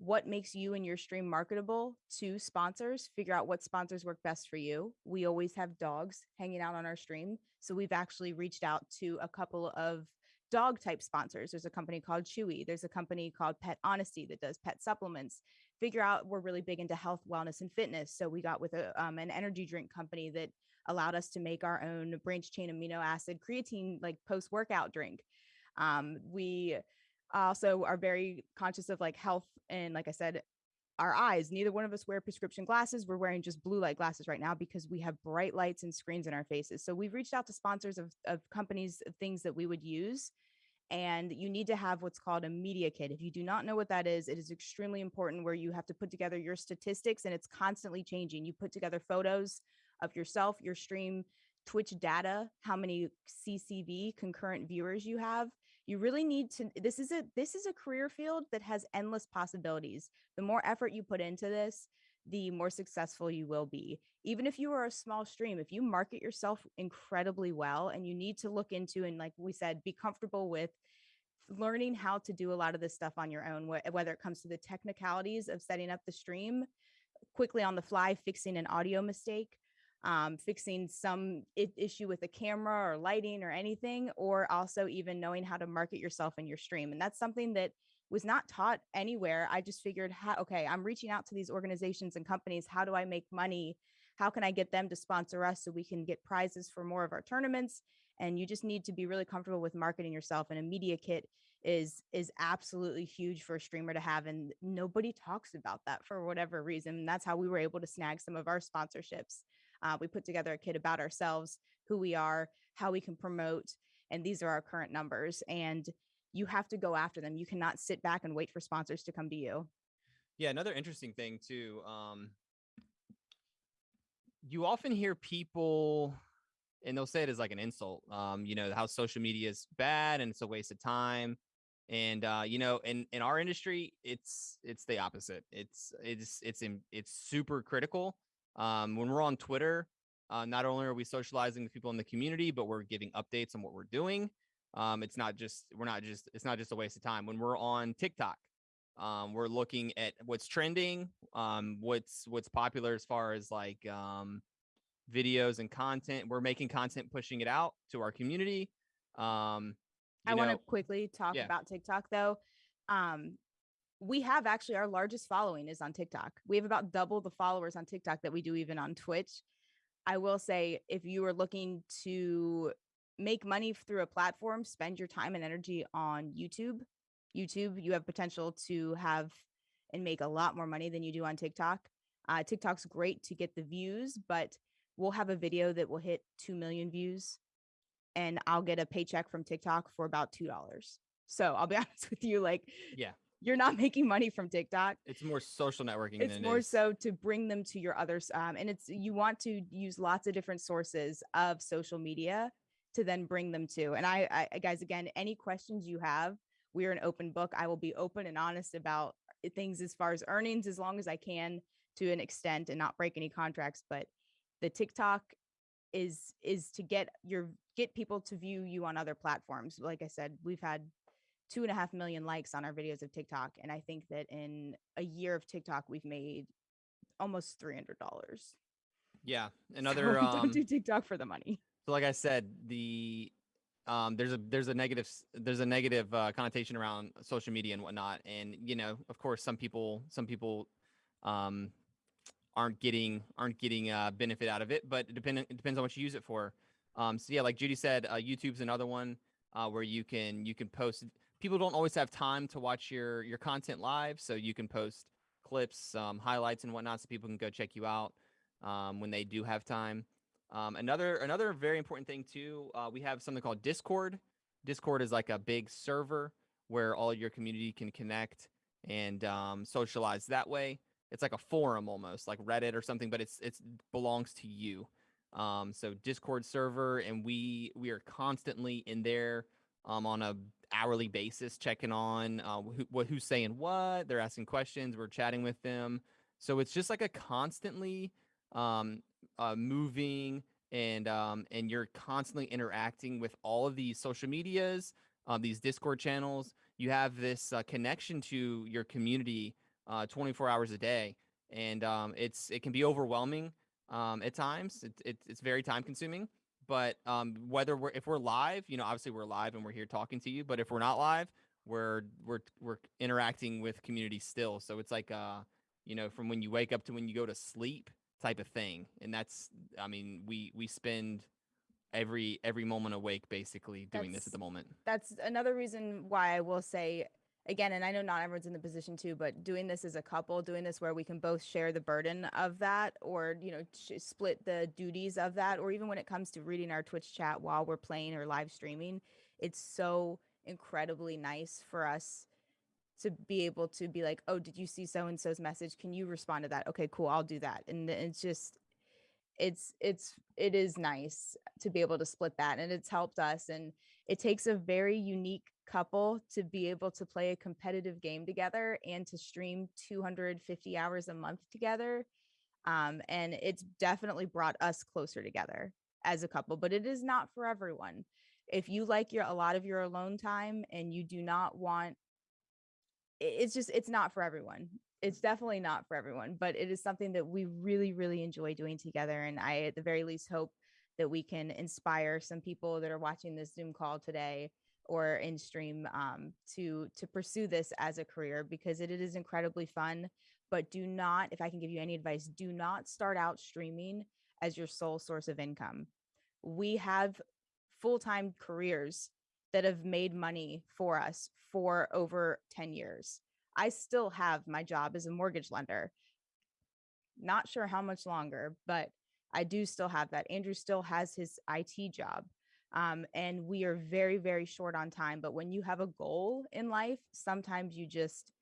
Speaker 2: what makes you and your stream marketable to sponsors figure out what sponsors work best for you. We always have dogs hanging out on our stream so we've actually reached out to a couple of dog type sponsors. There's a company called chewy there's a company called pet honesty that does pet supplements. Figure out we're really big into health wellness and fitness so we got with a, um, an energy drink company that allowed us to make our own branch chain amino acid creatine like post workout drink. Um, we also are very conscious of like health and like i said our eyes. Neither one of us wear prescription glasses. We're wearing just blue light glasses right now because we have bright lights and screens in our faces. So we've reached out to sponsors of, of companies of things that we would use and you need to have what's called a media kit. If you do not know what that is it is extremely important where you have to put together your statistics and it's constantly changing. You put together photos of yourself your stream twitch data how many ccv concurrent viewers you have you really need to this is a this is a career field that has endless possibilities. The more effort you put into this the more successful you will be. Even if you are a small stream if you market yourself incredibly well and you need to look into and like we said be comfortable with learning how to do a lot of this stuff on your own wh- whether it comes to the technicalities of setting up the stream quickly on the fly fixing an audio mistake um, fixing some issue with a camera or lighting or anything, or also even knowing how to market yourself in your stream. And that's something that was not taught anywhere. I just figured, how, okay, I'm reaching out to these organizations and companies. How do I make money? How can I get them to sponsor us so we can get prizes for more of our tournaments? and you just need to be really comfortable with marketing yourself and a media kit is is absolutely huge for a streamer to have and nobody talks about that for whatever reason and that's how we were able to snag some of our sponsorships uh, we put together a kit about ourselves who we are how we can promote and these are our current numbers and you have to go after them you cannot sit back and wait for sponsors to come to you
Speaker 3: Yeah, another interesting thing too. Um, you often hear people, and they'll say it as like an insult. Um, you know how social media is bad and it's a waste of time. And uh, you know, in in our industry, it's it's the opposite. It's it's it's in, it's super critical. Um, when we're on Twitter, uh, not only are we socializing with people in the community, but we're giving updates on what we're doing. Um, it's not just we're not just it's not just a waste of time. When we're on TikTok, um, we're looking at what's trending, um, what's what's popular as far as like um, videos and content. We're making content, pushing it out to our community. Um,
Speaker 2: I want to quickly talk
Speaker 3: yeah.
Speaker 2: about TikTok though. Um, we have actually our largest following is on TikTok. We have about double the followers on TikTok that we do even on Twitch. I will say if you are looking to make money through a platform, spend your time and energy on YouTube. YouTube, you have potential to have and make a lot more money than you do on TikTok. Uh, TikTok's great to get the views, but we'll have a video that will hit 2 million views and I'll get a paycheck from TikTok for about $2. So I'll be honest with you, like,
Speaker 3: Yeah.
Speaker 2: You're not making money from TikTok.
Speaker 3: it's more social networking.
Speaker 2: It's
Speaker 3: than it
Speaker 2: more
Speaker 3: is-
Speaker 2: so to bring them to your others. Um, and it's, you want to use lots of different sources of social media to then bring them to. And I, I, guys, again, any questions you have, we're an open book. I will be open and honest about uh, things as far as earnings as long as I can to an extent and not break any contracts. But the TikTok is is to get your get people to view you on other platforms. Like I said, we've had two and a half million likes on our videos of TikTok. And I think that in a year of TikTok, we've made almost three hundred dollars.
Speaker 3: Yeah, another.
Speaker 2: don't
Speaker 3: um,
Speaker 2: do TikTok for the money.
Speaker 3: So like I said, the um there's a there's a negative there's a negative uh, connotation around social media and whatnot, and you know, of course, some people some people um aren't getting aren't getting uh benefit out of it, but it depend it depends on what you use it for. Um, so yeah, like Judy said, uh, YouTube's another one uh, where you can you can post. People don't always have time to watch your your content live, so you can post clips, um, highlights, and whatnot, so people can go check you out um, when they do have time. Um, another another very important thing too, uh, we have something called Discord. Discord is like a big server where all your community can connect and um, socialize that way. It's like a forum almost, like Reddit or something, but it's it's belongs to you. Um, so Discord server, and we we are constantly in there um, on a hourly basis, checking on uh, who, who's saying what. They're asking questions. We're chatting with them. So it's just like a constantly um, uh, moving and um, and you're constantly interacting with all of these social medias, um, these Discord channels. You have this uh, connection to your community uh, 24 hours a day, and um, it's it can be overwhelming um, at times. It, it, it's very time consuming. But um, whether we're if we're live, you know, obviously we're live and we're here talking to you. But if we're not live, we're we're we're interacting with community still. So it's like uh, you know, from when you wake up to when you go to sleep type of thing. And that's I mean, we we spend every every moment awake basically doing this at the moment.
Speaker 2: That's another reason why I will say again, and I know not everyone's in the position to, but doing this as a couple, doing this where we can both share the burden of that, or you know, split the duties of that, or even when it comes to reading our Twitch chat while we're playing or live streaming, it's so incredibly nice for us to be able to be like, oh, did you see so and so's message? Can you respond to that? Okay, cool, I'll do that. And it's just, it's it's it is nice to be able to split that, and it's helped us. And it takes a very unique couple to be able to play a competitive game together and to stream 250 hours a month together. Um, and it's definitely brought us closer together as a couple, but it is not for everyone. If you like your a lot of your alone time and you do not want it's just it's not for everyone it's definitely not for everyone but it is something that we really really enjoy doing together and i at the very least hope that we can inspire some people that are watching this zoom call today or in stream um, to to pursue this as a career because it, it is incredibly fun but do not if i can give you any advice do not start out streaming as your sole source of income we have full-time careers that have made money for us for over 10 years. I still have my job as a mortgage lender. Not sure how much longer, but I do still have that. Andrew still has his IT job. Um, and we are very, very short on time. But when you have a goal in life, sometimes you just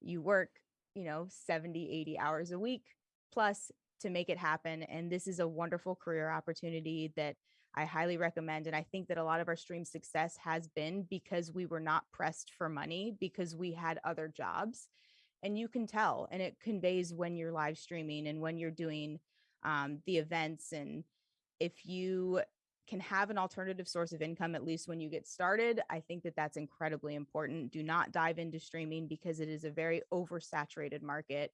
Speaker 2: you work, you know, 70, 80 hours a week plus to make it happen. And this is a wonderful career opportunity that I highly recommend. And I think that a lot of our stream success has been because we were not pressed for money because we had other jobs. And you can tell, and it conveys when you're live streaming and when you're doing um, the events. And if you can have an alternative source of income, at least when you get started, I think that that's incredibly important. Do not dive into streaming because it is a very oversaturated market.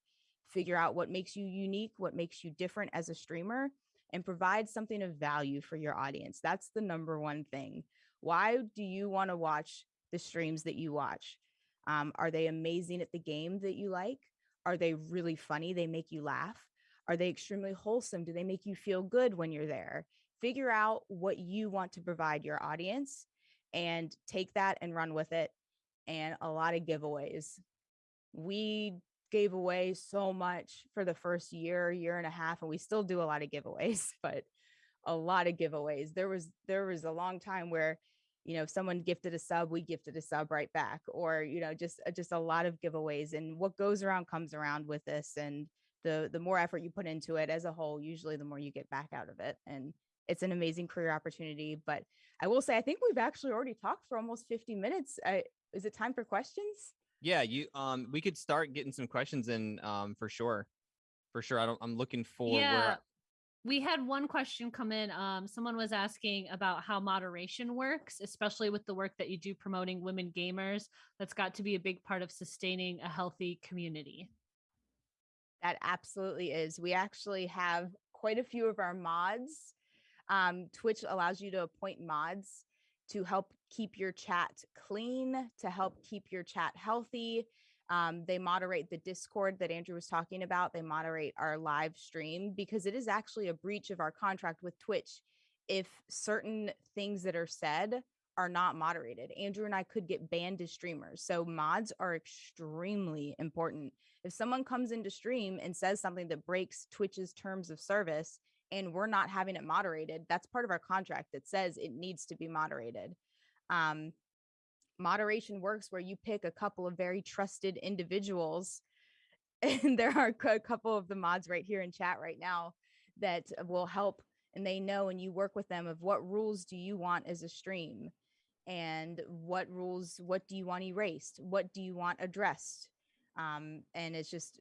Speaker 2: Figure out what makes you unique, what makes you different as a streamer, and provide something of value for your audience. That's the number one thing. Why do you want to watch the streams that you watch? Um, are they amazing at the game that you like? Are they really funny? They make you laugh? Are they extremely wholesome? Do they make you feel good when you're there? Figure out what you want to provide your audience and take that and run with it. And a lot of giveaways. We gave away so much for the first year, year and a half, and we still do a lot of giveaways, but a lot of giveaways. There was there was a long time where, you know, if someone gifted a sub, we gifted a sub right back, or you know, just uh, just a lot of giveaways. And what goes around comes around with this. And the the more effort you put into it as a whole, usually the more you get back out of it. And it's an amazing career opportunity. But I will say, I think we've actually already talked for almost 50 minutes. I, is it time for questions?
Speaker 3: Yeah, you um we could start getting some questions in um for sure. For sure. I don't I'm looking for
Speaker 1: yeah.
Speaker 3: where
Speaker 1: We had one question come in. Um, someone was asking about how moderation works, especially with the work that you do promoting women gamers. That's got to be a big part of sustaining a healthy community.
Speaker 2: That absolutely is. We actually have quite a few of our mods. Um, Twitch allows you to appoint mods to help keep your chat clean, to help keep your chat healthy. Um, they moderate the Discord that Andrew was talking about. They moderate our live stream because it is actually a breach of our contract with Twitch if certain things that are said are not moderated. Andrew and I could get banned as streamers. So mods are extremely important. If someone comes into stream and says something that breaks Twitch's terms of service and we're not having it moderated, that's part of our contract that says it needs to be moderated. Um, moderation works where you pick a couple of very trusted individuals and there are a couple of the mods right here in chat right now that will help and they know and you work with them of what rules do you want as a stream? And what rules what do you want erased? What do you want addressed? Um, and it's just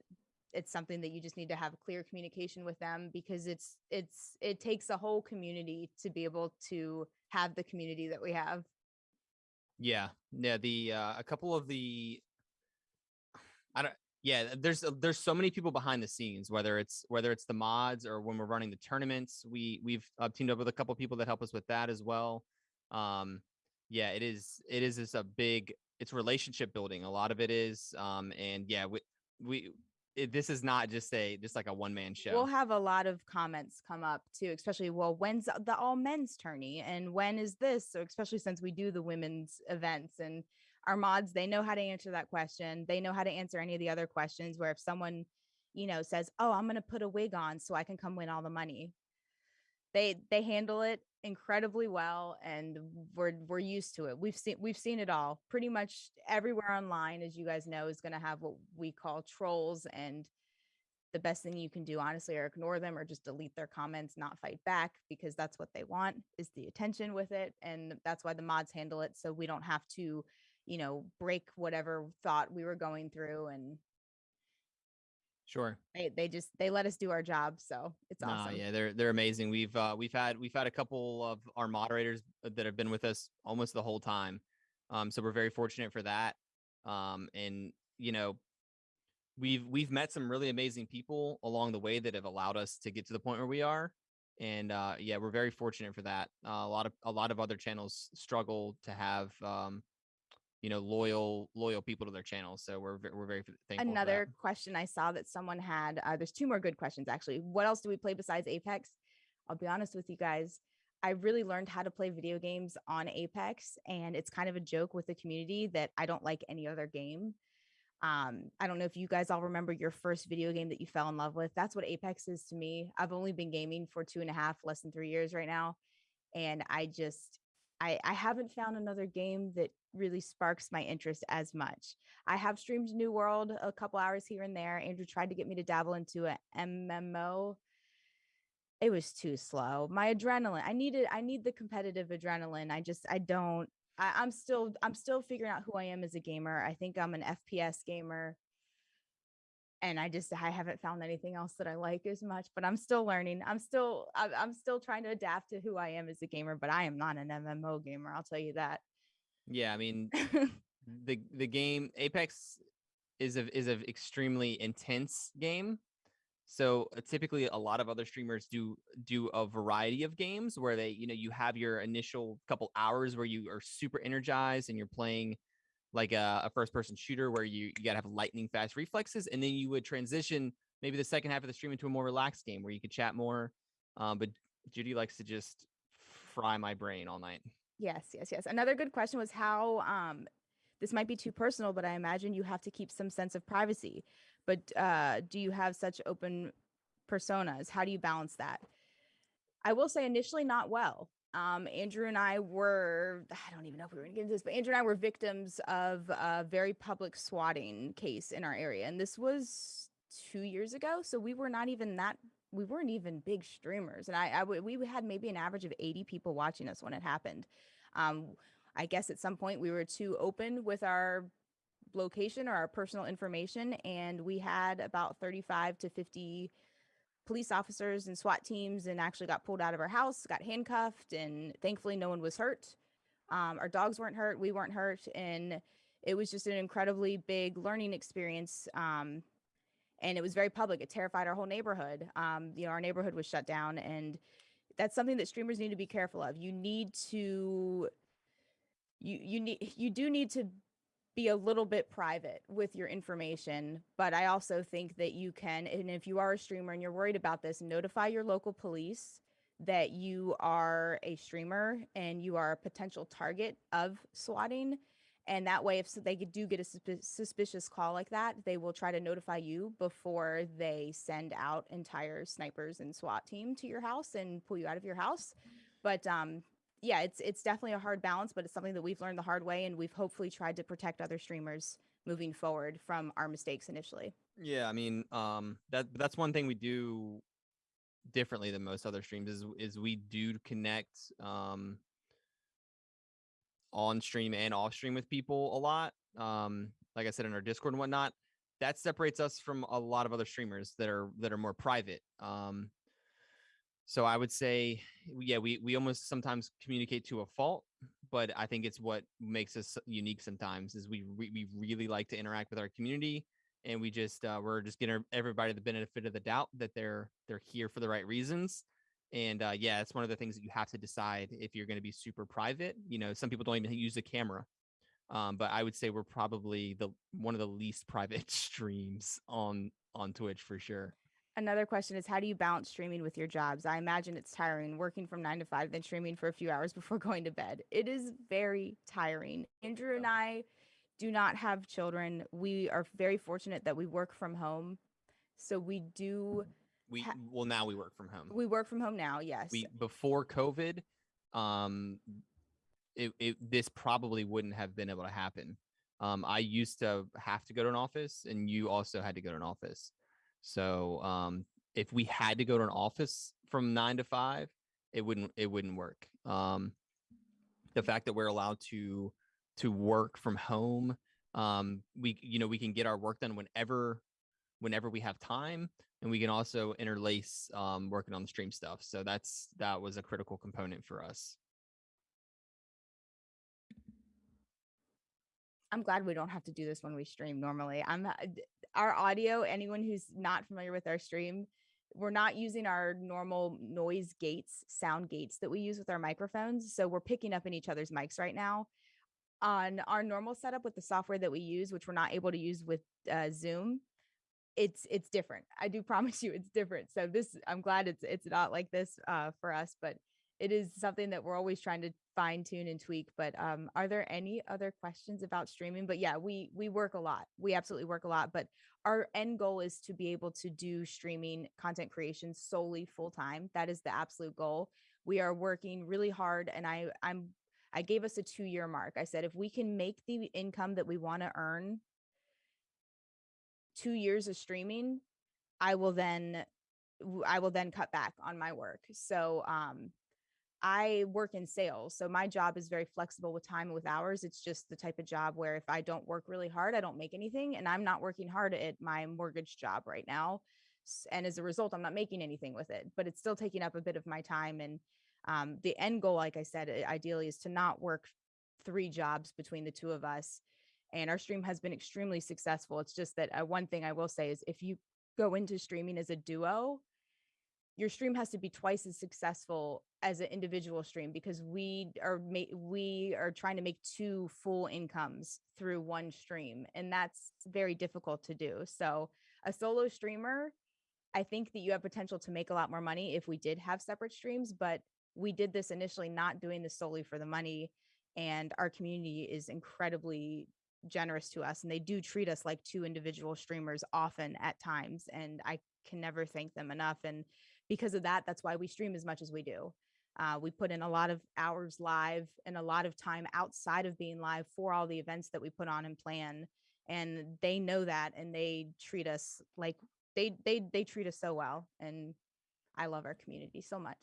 Speaker 2: it's something that you just need to have clear communication with them because it's it's it takes a whole community to be able to have the community that we have
Speaker 3: Yeah, yeah. The uh, a couple of the, I don't. Yeah, there's there's so many people behind the scenes. Whether it's whether it's the mods or when we're running the tournaments, we we've uh, teamed up with a couple people that help us with that as well. Um, yeah, it is it is just a big it's relationship building. A lot of it is, um, and yeah, we we it, this is not just a just like a one man show.
Speaker 2: We'll have a lot of comments come up too, especially well, when's the all men's tourney and when is this? So especially since we do the women's events and our mods, they know how to answer that question. They know how to answer any of the other questions where if someone, you know, says, "Oh, I'm going to put a wig on so I can come win all the money." They they handle it incredibly well and we're we're used to it. We've seen we've seen it all. Pretty much everywhere online as you guys know is going to have what we call trolls and the best thing you can do honestly are ignore them or just delete their comments not fight back because that's what they want is the attention with it and that's why the mods handle it so we don't have to you know break whatever thought we were going through and
Speaker 3: sure.
Speaker 2: they they just they let us do our job so it's
Speaker 3: Nah,
Speaker 2: awesome
Speaker 3: yeah, they're they're amazing. We've uh, we've had we've had a couple of our moderators uh, that have been with us almost the whole time. Um, so we're very fortunate for that. Um, and you know, we've we've met some really amazing people along the way that have allowed us to get to the point where we are. And uh, yeah, we're very fortunate for that. Uh, a lot of a lot of other channels struggle to have um, you know loyal loyal people to their channels. So we're we're very thankful.
Speaker 2: another question i saw that someone had uh, there's two more good questions actually what else do we play besides apex i'll be honest with you guys I really learned how to play video games on Apex, and it's kind of a joke with the community that I don't like any other game. Um, I don't know if you guys all remember your first video game that you fell in love with. That's what Apex is to me. I've only been gaming for two and a half, less than three years right now. And I just I, I haven't found another game that really sparks my interest as much. I have streamed New World a couple hours here and there. Andrew tried to get me to dabble into a MMO. It was too slow. My adrenaline, I needed, I need the competitive adrenaline. I just, I don't, I, I'm still, I'm still figuring out who I am as a gamer. I think I'm an FPS gamer. And I just, I haven't found anything else that I like as much, but I'm still learning. I'm still, I'm, still trying to adapt to who I am as a gamer, but I am not an MMO gamer. I'll tell you that.
Speaker 3: Yeah, I mean the the game Apex is a is a extremely intense game. So uh, typically a lot of other streamers do do a variety of games where they, you know, you have your initial couple hours where you are super energized and you're playing like a, a first person shooter where you, you gotta have lightning fast reflexes and then you would transition maybe the second half of the stream into a more relaxed game where you could chat more. Um, but Judy likes to just fry my brain all night.
Speaker 2: Yes, yes, yes. Another good question was how um this might be too personal, but I imagine you have to keep some sense of privacy. But uh do you have such open personas? How do you balance that? I will say initially not well. Um, Andrew and I were, I don't even know if we were gonna get into this, but Andrew and I were victims of a very public swatting case in our area. And this was two years ago. So we were not even that we weren't even big streamers and I—we had maybe an average of 80 people watching us when it happened um i guess at some point we were too open with our location or our personal information and we had about 35 to 50 police officers and SWAT teams and actually got pulled out of our house, got handcuffed, and thankfully no one was hurt. Um, our dogs weren't hurt, we weren't hurt, and it was just an incredibly big learning experience. Um, and it was very public. It terrified our whole neighborhood. Um, you know, our neighborhood was shut down, and that's something that streamers need to be careful of. You need to, you you need you do need to be a little bit private with your information, but I also think that you can, and if you are a streamer and you're worried about this, notify your local police that you are a streamer and you are a potential target of swatting. And that way if they do get a suspicious call like that they will try to notify you before they send out entire snipers and swat team to your house and pull you out of your house. But um yeah it's it's definitely a hard balance but it's something that we've learned the hard way and we've hopefully tried to protect other streamers moving forward from our mistakes initially
Speaker 3: Yeah, I mean, um, that that's one thing we do differently than most other streams is is we do connect um on stream and off stream with people a lot. Um, like I said in our Discord and whatnot. That separates us from a lot of other streamers that are that are more private. Um, so I would say, yeah, we we almost sometimes communicate to a fault, but I think it's what makes us unique sometimes is we we really like to interact with our community and we just uh, we're just getting everybody the benefit of the doubt that they're they're here for the right reasons. And uh, yeah it's one of the things that you have to decide if you're going to be super private you know some people don't even use a camera um, but i would say we're probably the one of the least private streams on on twitch for sure
Speaker 2: another question is how do you balance streaming with your jobs? I imagine it's tiring working from nine to five then streaming for a few hours before going to bed. It is very tiring. Andrew and i do not have children. We are very fortunate that we work from home. So we do
Speaker 3: we
Speaker 2: Ha-
Speaker 3: well now we work from home.
Speaker 2: We work from home now yes.
Speaker 3: We before covid um it, it this probably wouldn't have been able to happen. Um i used to have to go to an office and you also had to go to an office so um if we had to go to an office from 9 to 5 it wouldn't it wouldn't work. Um the fact that we're allowed to to work from home um we you know we can get our work done whenever whenever we have time and we can also interlace um, working on the stream stuff. So that's that was a critical component for us.
Speaker 2: I'm glad we don't have to do this when we stream normally. I'm uh, our audio, anyone who's not familiar with our stream, we're not using our normal noise gates, sound gates that we use with our microphones. So we're picking up in each other's mics right now. On our normal setup with the software that we use, which we're not able to use with uh, Zoom, it's it's different. I do promise you it's different. So this I'm glad it's it's not like this uh, for us, but it is something that we're always trying to fine tune and tweak. But um, are there any other questions about streaming? But yeah, we we work a lot. We absolutely work a lot. But our end goal is to be able to do streaming content creation solely full time. That is the absolute goal. We are working really hard, and I I'm I gave us a two year mark. I said if we can make the income that we want to earn two years of streaming, I will then I will then cut back on my work. So um I work in sales. So my job is very flexible with time and with hours. It's just the type of job where if I don't work really hard, I don't make anything. And I'm not working hard at my mortgage job right now. And as a result, I'm not making anything with it, but it's still taking up a bit of my time. And um, the end goal, like I said, ideally is to not work three jobs between the two of us. And our stream has been extremely successful. It's just that uh, one thing I will say is if you go into streaming as a duo, your stream has to be twice as successful as an individual stream because we are we are trying to make two full incomes through one stream and that's very difficult to do. So a solo streamer i think that you have potential to make a lot more money if we did have separate streams but we did this initially not doing this solely for the money and our community is incredibly generous to us and they do treat us like two individual streamers often at times and i can never thank them enough and because of that that's why we stream as much as we do. Uh, we put in a lot of hours live and a lot of time outside of being live for all the events that we put on and plan and they know that and they treat us like they they they treat us so well and i love our community so much.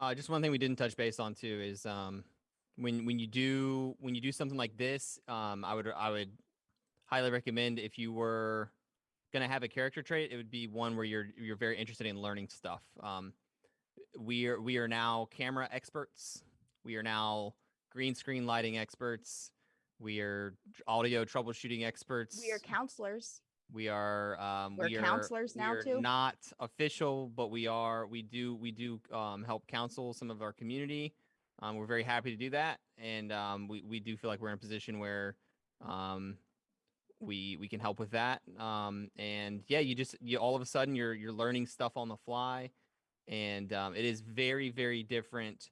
Speaker 3: Uh, just one thing we didn't touch base on too is um, when when you do when you do something like this, um, I would I would highly recommend if you were gonna have a character trait, it would be one where you're you're very interested in learning stuff. Um, we are we are now camera experts. We are now green screen lighting experts. We are audio troubleshooting experts.
Speaker 2: we are counselors
Speaker 3: We are um
Speaker 2: We're
Speaker 3: we are,
Speaker 2: counselors
Speaker 3: we
Speaker 2: now,
Speaker 3: are
Speaker 2: too?
Speaker 3: Not official, but we are we do we do um help counsel some of our community. Um we're very happy to do that. And um we, we do feel like we're in a position where um we we can help with that. Um and yeah, you just you all of a sudden you're you're learning stuff on the fly. And um it is very, very different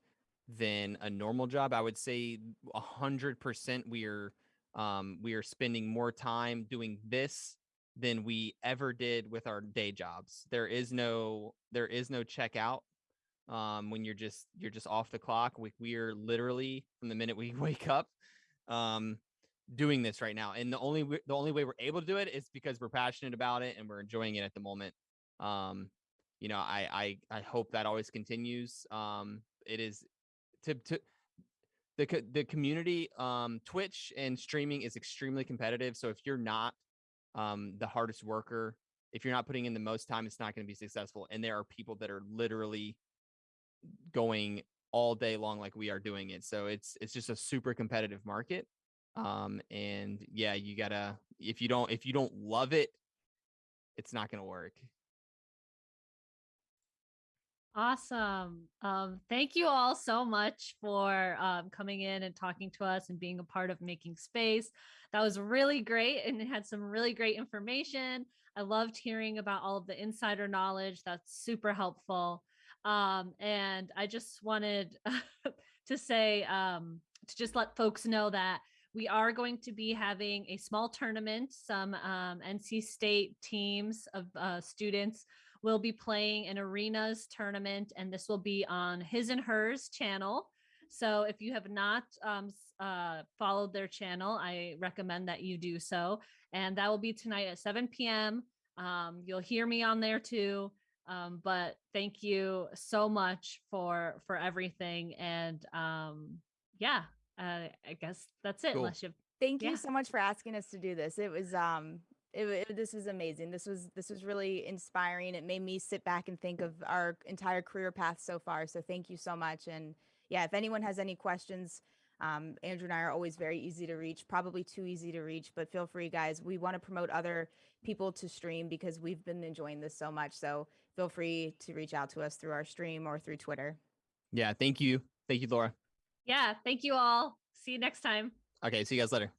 Speaker 3: than a normal job. I would say a hundred percent we are um we are spending more time doing this than we ever did with our day jobs. There is no there is no checkout um when you're just you're just off the clock. We we are literally from the minute we wake up um doing this right now. And the only the only way we're able to do it is because we're passionate about it and we're enjoying it at the moment. Um you know, I I I hope that always continues. Um it is to to the the community um Twitch and streaming is extremely competitive. So if you're not um the hardest worker if you're not putting in the most time it's not going to be successful and there are people that are literally going all day long like we are doing it so it's it's just a super competitive market um and yeah you gotta if you don't if you don't love it it's not to work
Speaker 1: Awesome. Um, thank you all so much for um, coming in and talking to us and being a part of making space. That was really great and it had some really great information. I loved hearing about all of the insider knowledge. That's super helpful. Um, and I just wanted to say um, to just let folks know that we are going to be having a small tournament. Some um, NC State teams of uh, students will be playing an arenas tournament, and this will be on his and hers channel. So if you have not um, uh, followed their channel, I recommend that you do so. And that will be tonight at 7 p.m. Um, you'll hear me on there too. Um, but thank you so much for for everything. And um, yeah, uh, I guess that's it.
Speaker 3: Cool.
Speaker 1: Unless you
Speaker 2: thank
Speaker 1: Yeah.
Speaker 2: you so much for asking us to do this. It was um it, it, this was amazing. This was this was really inspiring. It made me sit back and think of our entire career path so far. So thank you so much. And yeah if anyone has any questions um, andrew and i are always very easy to reach probably too easy to reach but feel free guys. We want to promote other people to stream because we've been enjoying this so much. So feel free to reach out to us through our stream or through twitter.
Speaker 3: Yeah thank you. Thank you laura
Speaker 1: yeah, thank you all. See you next time.
Speaker 3: okay see you guys later